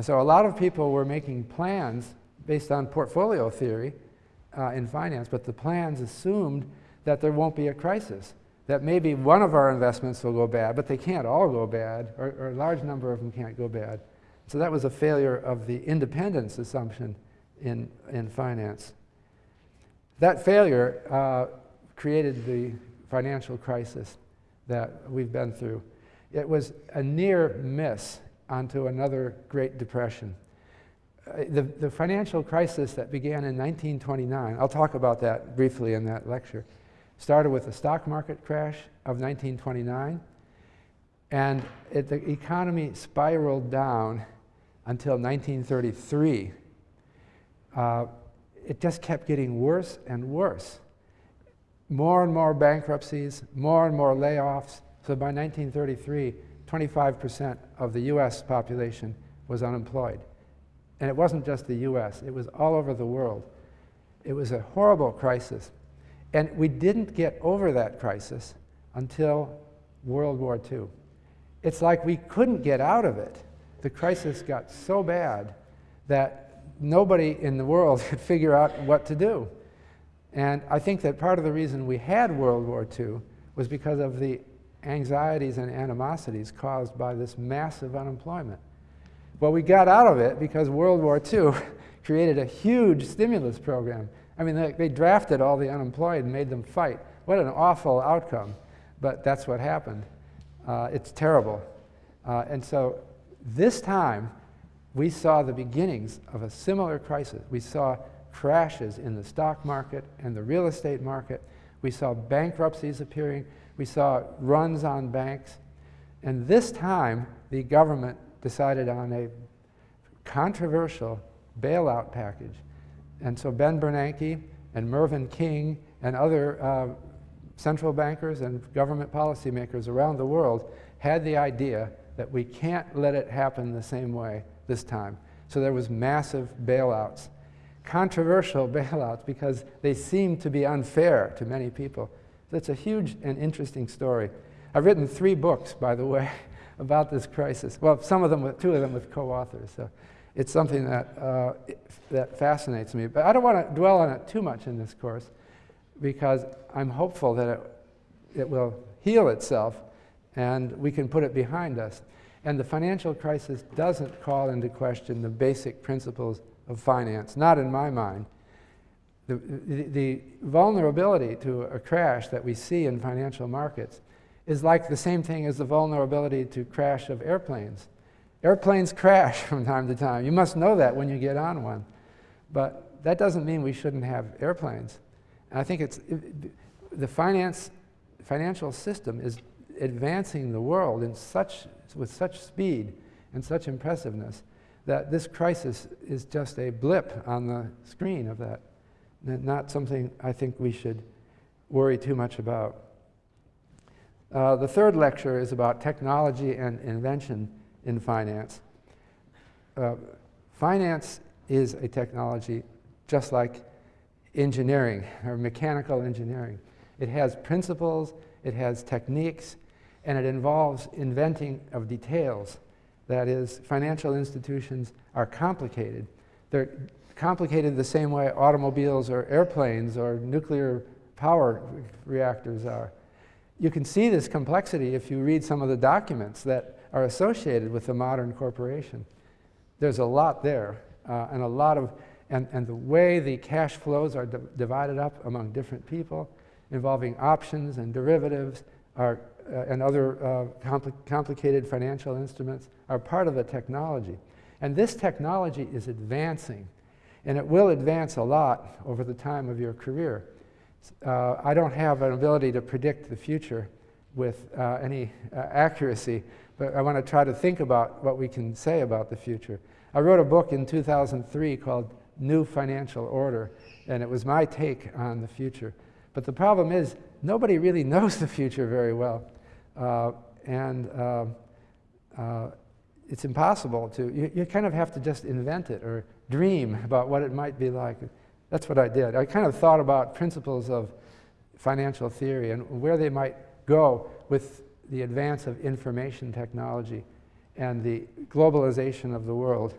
So a lot of people were making plans based on portfolio theory uh, in finance, but the plans assumed that there won't be a crisis that maybe one of our investments will go bad, but they can't all go bad, or, or, a large number of them can't go bad. So that was a failure of the independence assumption in, in finance. That failure uh, created the financial crisis that we've been through. It was a near miss onto another Great Depression. Uh, the, the financial crisis that began in 1929, I'll talk about that briefly in that lecture, started with the stock market crash of 1929, and it, the economy spiraled down until 1933. Uh, it just kept getting worse and worse. More and more bankruptcies, more and more layoffs. So by 1933, 25% of the US population was unemployed. And it wasn't just the US, it was all over the world. It was a horrible crisis. And we didn't get over that crisis until World War II. It's like we couldn't get out of it. The crisis got so bad that nobody in the world could figure out what to do. And I think that part of the reason we had World War II was because of the anxieties and animosities caused by this massive unemployment. Well, we got out of it because World War II created a huge stimulus program I mean, they, they, drafted all the unemployed and made them fight. What an awful outcome. But that's what happened. Uh, it's terrible. Uh, and so this time, we saw the beginnings of a similar crisis. We saw crashes in the stock market and the real estate market. We saw bankruptcies appearing. We saw runs on banks. And this time, the government decided on a controversial bailout package and so Ben Bernanke and Mervyn King and other uh, central bankers and government policymakers around the world had the idea that we can't let it happen the same way this time. So there was massive bailouts. Controversial bailouts because they seemed to be unfair to many people. That's a huge and interesting story. I've written three books, by the way, about this crisis. Well, some of them, with, two of them with co-authors. So it's something that, uh, that fascinates me. But I don't want to dwell on it too much in this course because I'm hopeful that it, it will heal itself and we can put it behind us. And the financial crisis doesn't call into question the basic principles of finance, not in my mind. the, the, the vulnerability to a crash that we see in financial markets is like the same thing as the vulnerability to crash of airplanes. Airplanes crash from time to time. You must know that when you get on one. But that doesn't mean we shouldn't have airplanes. And I think it's, it, the finance, financial system is advancing the world in such, with such speed and such impressiveness that this crisis is just a blip on the screen of that. Not something I think we should worry too much about. Uh, the third lecture is about technology and invention in finance. Uh, finance is a technology just like engineering or mechanical engineering. It has principles, it has techniques, and it involves inventing of details. That is, financial institutions are complicated. They're complicated the same way automobiles or airplanes or nuclear power reactors are. You can see this complexity if you read some of the documents that are associated with the modern corporation. There's a lot there, uh, and a lot of, and, and the way the cash flows are divided up among different people, involving options and derivatives are, uh, and other uh, compli complicated financial instruments are part of the technology. And this technology is advancing and it will advance a lot over the time of your career. Uh, I don't have an ability to predict the future with uh, any uh, accuracy, but I want to try to think about what we can say about the future. I wrote a book in 2003 called New Financial Order, and it was my take on the future. But the problem is, nobody really knows the future very well. Uh, and uh, uh, it's impossible to, you, you kind of have to just invent it or dream about what it might be like. That's what I did. I kind of thought about principles of financial theory and where they might go with the advance of information technology and the globalization of the world.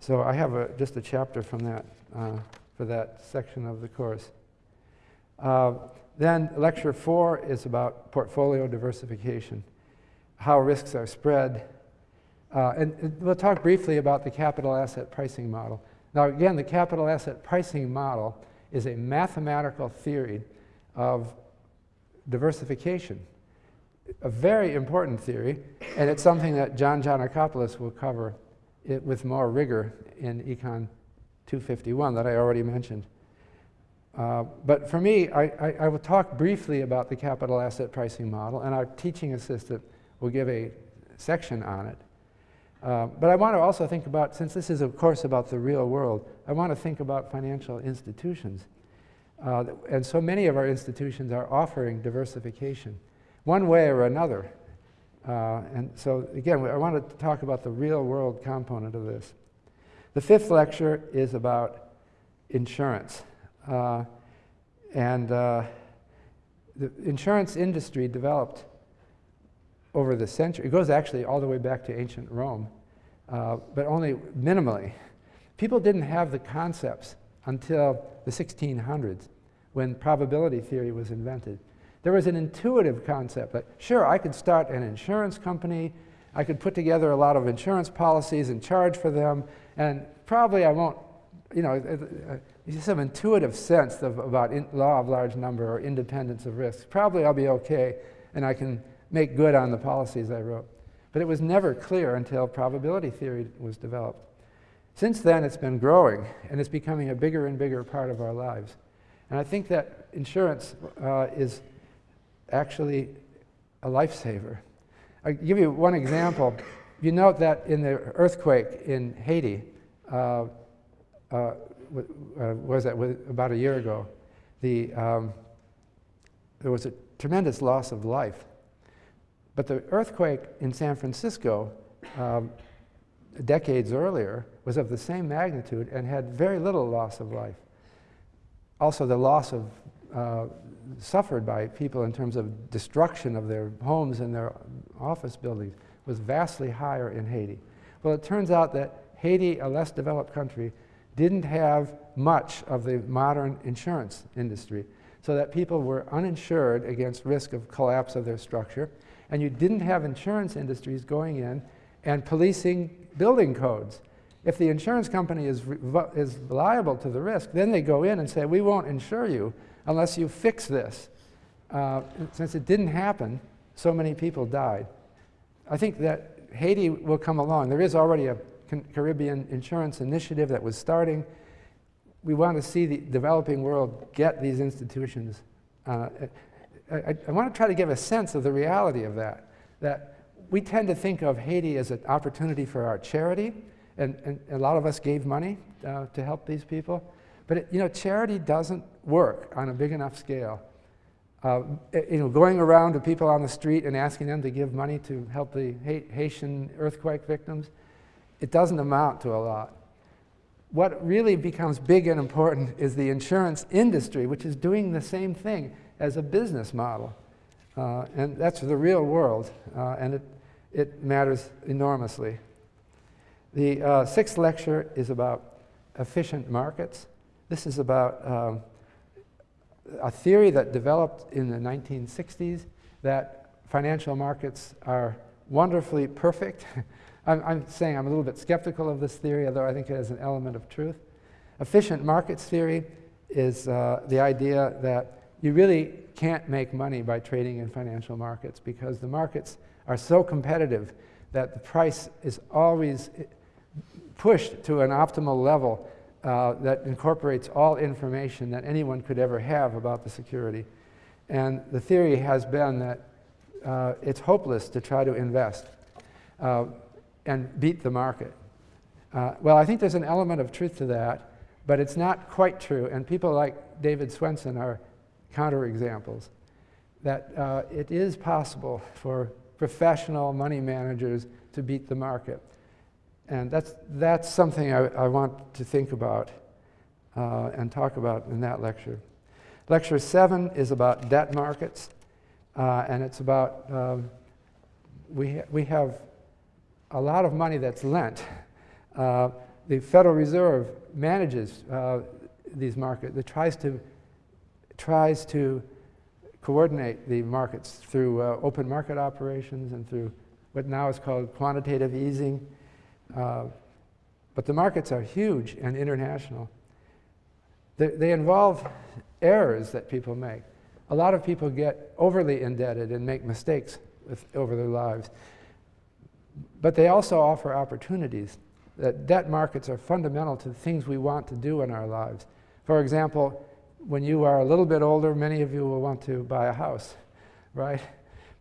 So I have a, just a chapter from that, uh, for that section of the course. Uh, then lecture four is about portfolio diversification, how risks are spread, uh, and, and we'll talk briefly about the capital asset pricing model. Now again, the capital asset pricing model is a mathematical theory of diversification. A very important theory, and it's something that John Geanakoplos will cover it with more rigor in Econ 251 that I already mentioned. Uh, but for me, I, I, I, will talk briefly about the capital asset pricing model, and our teaching assistant will give a section on it. Uh, but I want to also think about, since this is of course about the real world, I want to think about financial institutions. Uh, and so many of our institutions are offering diversification, one way or another. Uh, and so again, I want to talk about the real world component of this. The fifth lecture is about insurance. Uh, and uh, the insurance industry developed over the century. It goes actually all the way back to ancient Rome, uh, but only minimally. People didn't have the concepts until the 1600s when probability theory was invented. There was an intuitive concept that, sure, I could start an insurance company, I could put together a lot of insurance policies and charge for them, and probably I won't, you know, some intuitive sense of, about law of large number or independence of risk. Probably I'll be okay, and I can make good on the policies I wrote. But it was never clear until probability theory was developed. Since then, it's been growing, and it's becoming a bigger and bigger part of our lives. And I think that insurance uh, is actually a lifesaver. I'll give you one example. You note that in the earthquake in Haiti, uh, uh, uh was that about a year ago, the, um, there was a tremendous loss of life. But the earthquake in San Francisco um, decades earlier was of the same magnitude and had very little loss of life. Also, the loss of uh, suffered by people in terms of destruction of their homes and their office buildings was vastly higher in Haiti. Well, it turns out that Haiti, a less developed country, didn't have much of the modern insurance industry, so that people were uninsured against risk of collapse of their structure, and you didn't have insurance industries going in and policing building codes. If the insurance company is, is liable to the risk, then they go in and say, we won't insure you unless you fix this. Uh, since it didn't happen, so many people died. I think that Haiti will come along. There is already a Caribbean insurance initiative that was starting. We want to see the developing world get these institutions. Uh, I, I, want to try to give a sense of the reality of that. That we tend to think of Haiti as an opportunity for our charity, and, and a lot of us gave money uh, to help these people. But it, you know, charity doesn't work on a big enough scale. Uh, you know, going around to people on the street and asking them to give money to help the Haitian earthquake victims, it doesn't amount to a lot. What really becomes big and important is the insurance industry, which is doing the same thing as a business model. Uh, and that's the real world, uh, and it, it matters enormously. The uh, sixth lecture is about efficient markets. This is about um, a theory that developed in the 1960s that financial markets are wonderfully perfect. I'm, I'm, saying I'm a little bit skeptical of this theory, although I think it has an element of truth. Efficient markets theory is uh, the idea that you really can't make money by trading in financial markets because the markets are so competitive that the price is always pushed to an optimal level uh, that incorporates all information that anyone could ever have about the security. And the theory has been that uh, it's hopeless to try to invest uh, and beat the market. Uh, well, I think there's an element of truth to that, but it's not quite true. And people like David Swensen are counterexamples. That uh, it is possible for professional money managers to beat the market. And that's, that's something I, I want to think about uh, and talk about in that lecture. Lecture seven is about debt markets, uh, and it's about um, we, ha we have a lot of money that's lent. Uh, the Federal Reserve manages uh, these markets. It tries to, tries to coordinate the markets through uh, open market operations and through what now is called quantitative easing. Uh, but the markets are huge and international. They, they involve errors that people make. A lot of people get overly indebted and make mistakes with, over their lives. But they also offer opportunities. That debt markets are fundamental to the things we want to do in our lives. For example, when you are a little bit older, many of you will want to buy a house, right?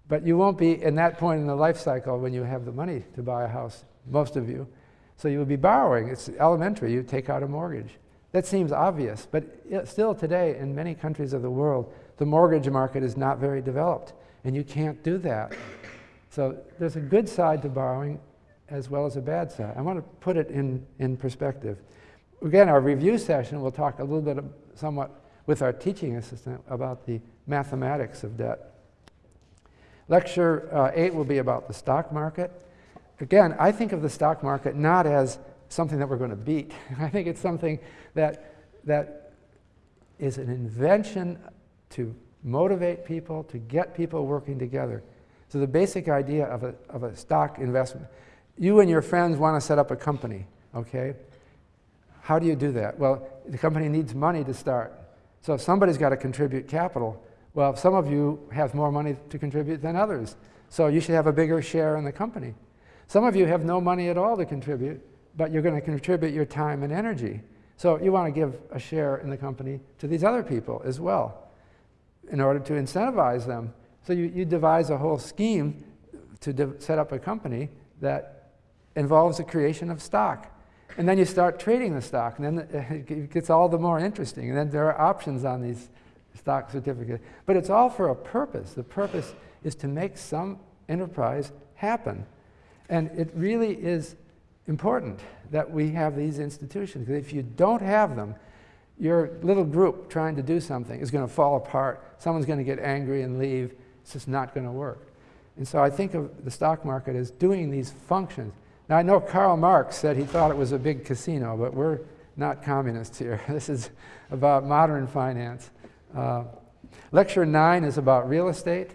But you won't be in that point in the life cycle when you have the money to buy a house most of you. So you would be borrowing. It's elementary. You take out a mortgage. That seems obvious, but still today in many countries of the world, the mortgage market is not very developed, and you can't do that. So there's a good side to borrowing as well as a bad side. I want to put it in, in perspective. Again, our review session, we'll talk a little bit of, somewhat with our teaching assistant about the mathematics of debt. Lecture uh, 8 will be about the stock market again, I think of the stock market not as something that we're going to beat. I think it's something that, that is an invention to motivate people, to get people working together. So the basic idea of a, of a stock investment, you and your friends want to set up a company, okay? How do you do that? Well, the company needs money to start. So somebody's got to contribute capital. Well, some of you have more money to contribute than others. So you should have a bigger share in the company. Some of you have no money at all to contribute, but you're going to contribute your time and energy. So you want to give a share in the company to these other people as well in order to incentivize them. So you, you devise a whole scheme to set up a company that involves the creation of stock. And then you start trading the stock, and then it gets all the more interesting. And then there are options on these stock certificates. But it's all for a purpose. The purpose is to make some enterprise happen. And it really is important that we have these institutions. If you don't have them, your little group trying to do something is going to fall apart. Someone's going to get angry and leave. It's just not going to work. And so I think of the stock market as doing these functions. Now, I know Karl Marx said he thought it was a big casino, but we're not communists here. this is about modern finance. Uh, lecture nine is about real estate.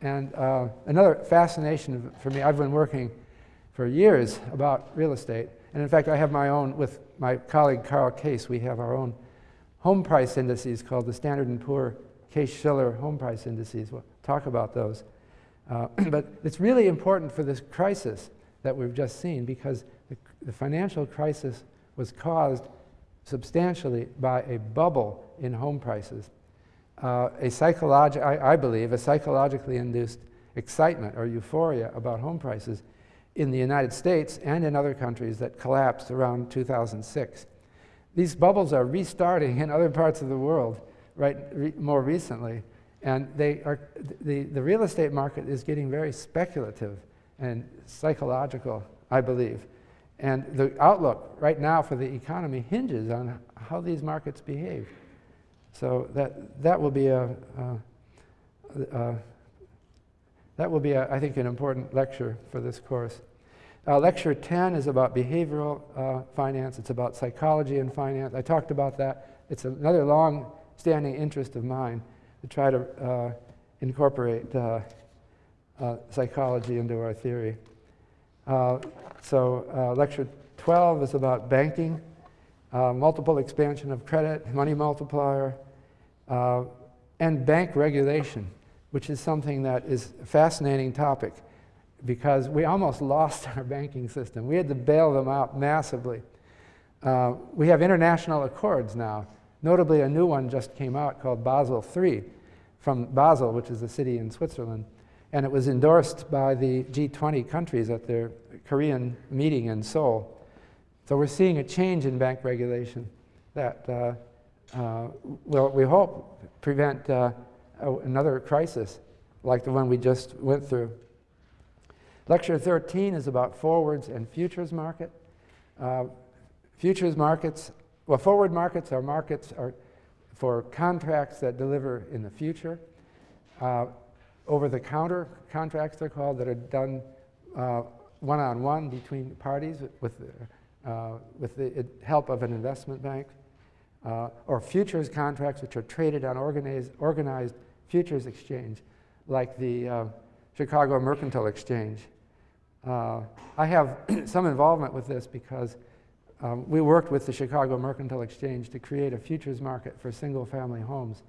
And uh, another fascination for me, I've been working for years about real estate. And in fact, I have my own, with my colleague Karl Case, we have our own home price indices called the Standard & Poor Case-Shiller Home Price Indices. We'll talk about those. Uh, but it's really important for this crisis that we've just seen because the, the financial crisis was caused substantially by a bubble in home prices. Uh, a psychologi- I, I believe, a psychologically induced excitement or euphoria about home prices in the United States and in other countries that collapsed around 2006. These bubbles are restarting in other parts of the world right re more recently, and they are, the, the real estate market is getting very speculative and psychological, I believe. And the outlook right now for the economy hinges on how these markets behave. So that, that will be a, uh, uh, that will be, a, I think, an important lecture for this course. Uh, lecture 10 is about behavioral uh, finance. It's about psychology and finance. I talked about that. It's another long-standing interest of mine to try to uh, incorporate uh, psychology into our theory. Uh, so lecture 12 is about banking, multiple expansion of credit, money multiplier, and bank regulation, which is something that is a fascinating topic because we almost lost our banking system. We had to bail them out massively. Uh, we have international accords now. Notably, a new one just came out called Basel III from Basel, which is a city in Switzerland. And it was endorsed by the G20 countries at their Korean meeting in Seoul. So we're seeing a change in bank regulation that uh, uh, will, we hope, prevent uh, another crisis like the one we just went through. Lecture 13 is about forwards and futures market. Uh, futures markets, well, forward markets are markets are for contracts that deliver in the future. Uh, over-the-counter contracts, they're called, that are done uh, one-on-one -on -one between parties with, uh, with the help of an investment bank. Uh, or futures contracts, which are traded on organized, organized futures exchange, like the uh, Chicago Mercantile Exchange. Uh, I have some involvement with this because um, we worked with the Chicago Mercantile Exchange to create a futures market for single-family homes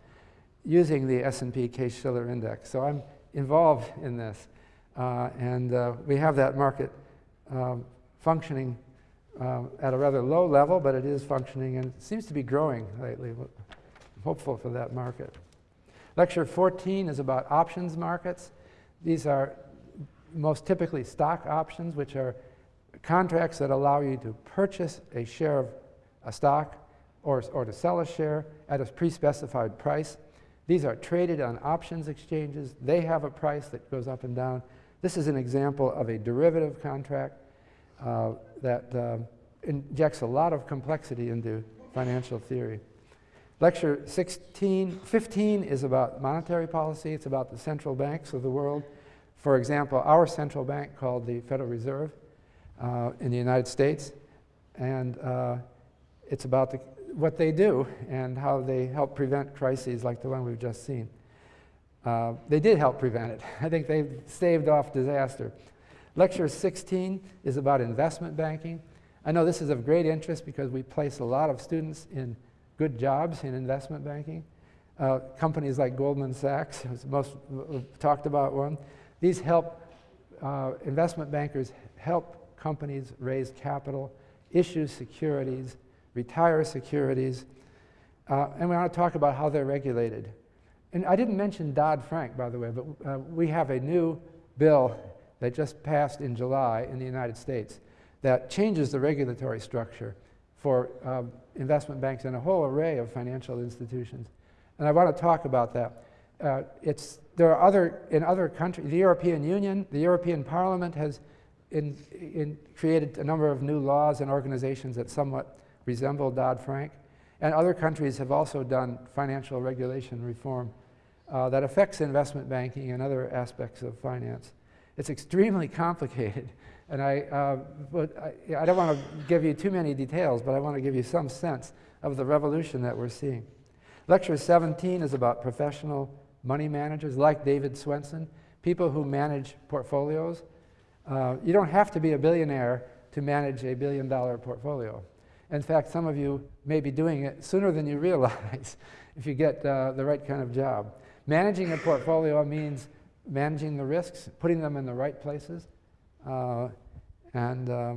using the S&P Case-Shiller Index. So I'm involved in this. Uh, and uh, we have that market um, functioning um, at a rather low level, but it is functioning and seems to be growing lately. I'm hopeful for that market. Lecture 14 is about options markets. These are most typically stock options, which are contracts that allow you to purchase a share of a stock or, or to sell a share at a pre-specified price. These are traded on options exchanges. They have a price that goes up and down. This is an example of a derivative contract uh, that uh, injects a lot of complexity into financial theory. Lecture 16, 15 is about monetary policy. It's about the central banks of the world. For example, our central bank called the Federal Reserve uh, in the United States, and uh, it's about the, what they do and how they help prevent crises like the one we've just seen. Uh, they did help prevent it. I think they staved off disaster. Lecture 16 is about investment banking. I know this is of great interest because we place a lot of students in good jobs in investment banking. Uh, companies like Goldman Sachs, most talked about one, these help, uh, investment bankers help companies raise capital, issue securities, retire securities, uh, and we want to talk about how they're regulated. And I didn't mention Dodd-Frank, by the way, but uh, we have a new bill that just passed in July in the United States that changes the regulatory structure for um, investment banks and a whole array of financial institutions. And I want to talk about that. Uh, it's there are other, in other countries, the European Union, the European Parliament has in, in created a number of new laws and organizations that somewhat resemble Dodd-Frank. And other countries have also done financial regulation reform uh, that affects investment banking and other aspects of finance. It's extremely complicated. And I, uh, but I, I don't want to give you too many details, but I want to give you some sense of the revolution that we're seeing. Lecture 17 is about professional money managers like David Swensen, people who manage portfolios. Uh, you don't have to be a billionaire to manage a billion dollar portfolio. In fact, some of you may be doing it sooner than you realize if you get uh, the right kind of job. Managing a portfolio means managing the risks, putting them in the right places, uh, and, uh,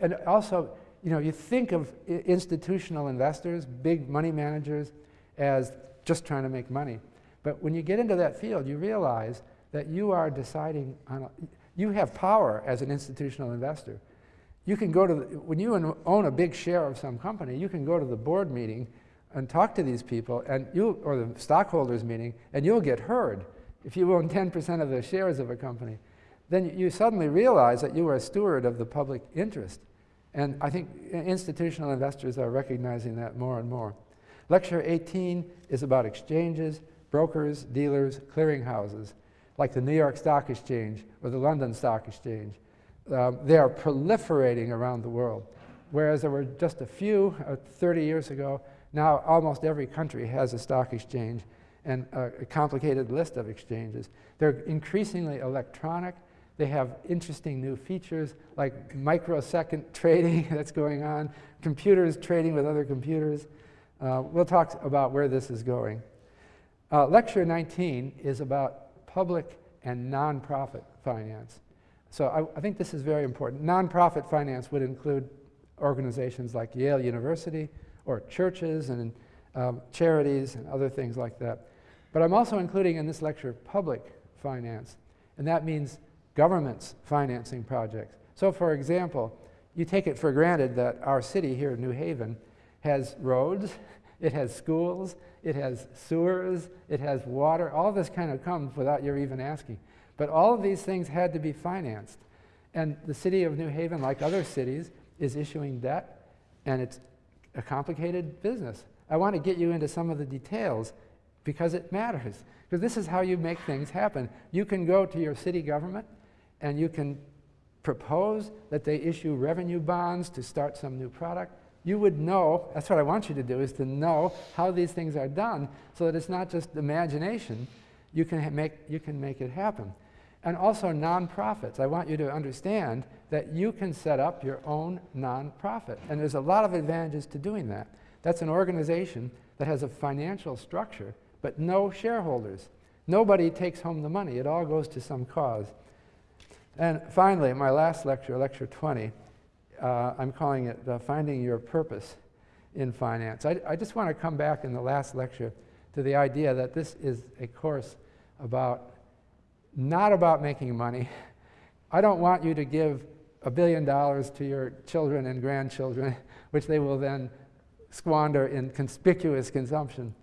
and also, you know, you think of institutional investors, big money managers, as just trying to make money. But when you get into that field, you realize that you are deciding on, a, you have power as an institutional investor. You can go to, the, when you own a big share of some company, you can go to the board meeting and talk to these people, and you, or the stockholders meeting, and you'll get heard. If you own 10% of the shares of a company, then you suddenly realize that you are a steward of the public interest. And I think institutional investors are recognizing that more and more. Lecture 18 is about exchanges, brokers, dealers, clearinghouses, like the New York Stock Exchange or the London Stock Exchange. Um, they are proliferating around the world. Whereas there were just a few uh, 30 years ago, now almost every country has a stock exchange and a, a complicated list of exchanges. They're increasingly electronic. They have interesting new features like microsecond trading that's going on, computers trading with other computers. Uh, we'll talk about where this is going. Uh, lecture 19 is about public and nonprofit finance. So I, I, think this is very important. Nonprofit finance would include organizations like Yale University or churches and um, charities and other things like that. But I'm also including in this lecture public finance, and that means governments financing projects. So for example, you take it for granted that our city here in New Haven has roads, it has schools, it has sewers, it has water. All this kind of comes without your even asking. But all of these things had to be financed. And the city of New Haven, like other cities, is issuing debt, and it's a complicated business. I want to get you into some of the details because it matters. Because this is how you make things happen. You can go to your city government and you can propose that they issue revenue bonds to start some new product you would know, that's what I want you to do, is to know how these things are done so that it's not just imagination, you can make, you can make it happen. And also nonprofits. I want you to understand that you can set up your own nonprofit. And there's a lot of advantages to doing that. That's an organization that has a financial structure, but no shareholders. Nobody takes home the money. It all goes to some cause. And finally, my last lecture, lecture 20, uh, I'm calling it Finding Your Purpose in Finance. I, I just want to come back in the last lecture to the idea that this is a course about, not about making money. I don't want you to give a billion dollars to your children and grandchildren, which they will then squander in conspicuous consumption.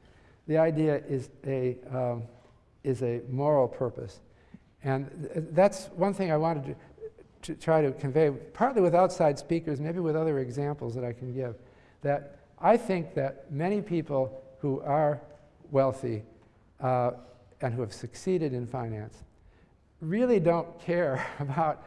The idea is a, um, is a moral purpose. And th that's one thing I wanted to to try to convey, partly with outside speakers, maybe with other examples that I can give, that I think that many people who are wealthy uh, and who have succeeded in finance really don't care about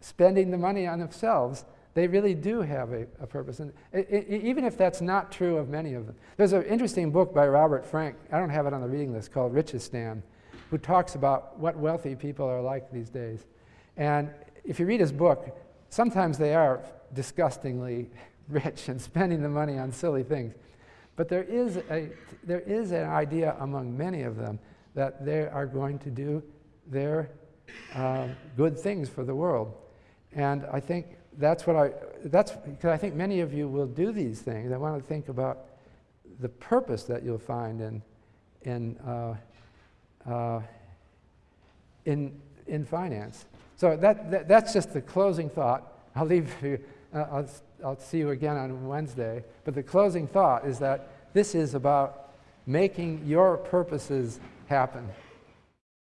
spending the money on themselves. They really do have a, a purpose. And it, it, even if that's not true of many of them. There's an interesting book by Robert Frank, I don't have it on the reading list, called Richistan, who talks about what wealthy people are like these days. And if you read his book, sometimes they are disgustingly rich and spending the money on silly things. But there is, a, there is an idea among many of them that they are going to do their uh, good things for the world. And I think that's what I, that's because I think many of you will do these things. I want to think about the purpose that you'll find in, in, uh, uh, in, in finance. So that, that, that's just the closing thought. I'll leave you, uh, I'll, I'll see you again on Wednesday. But the closing thought is that this is about making your purposes happen.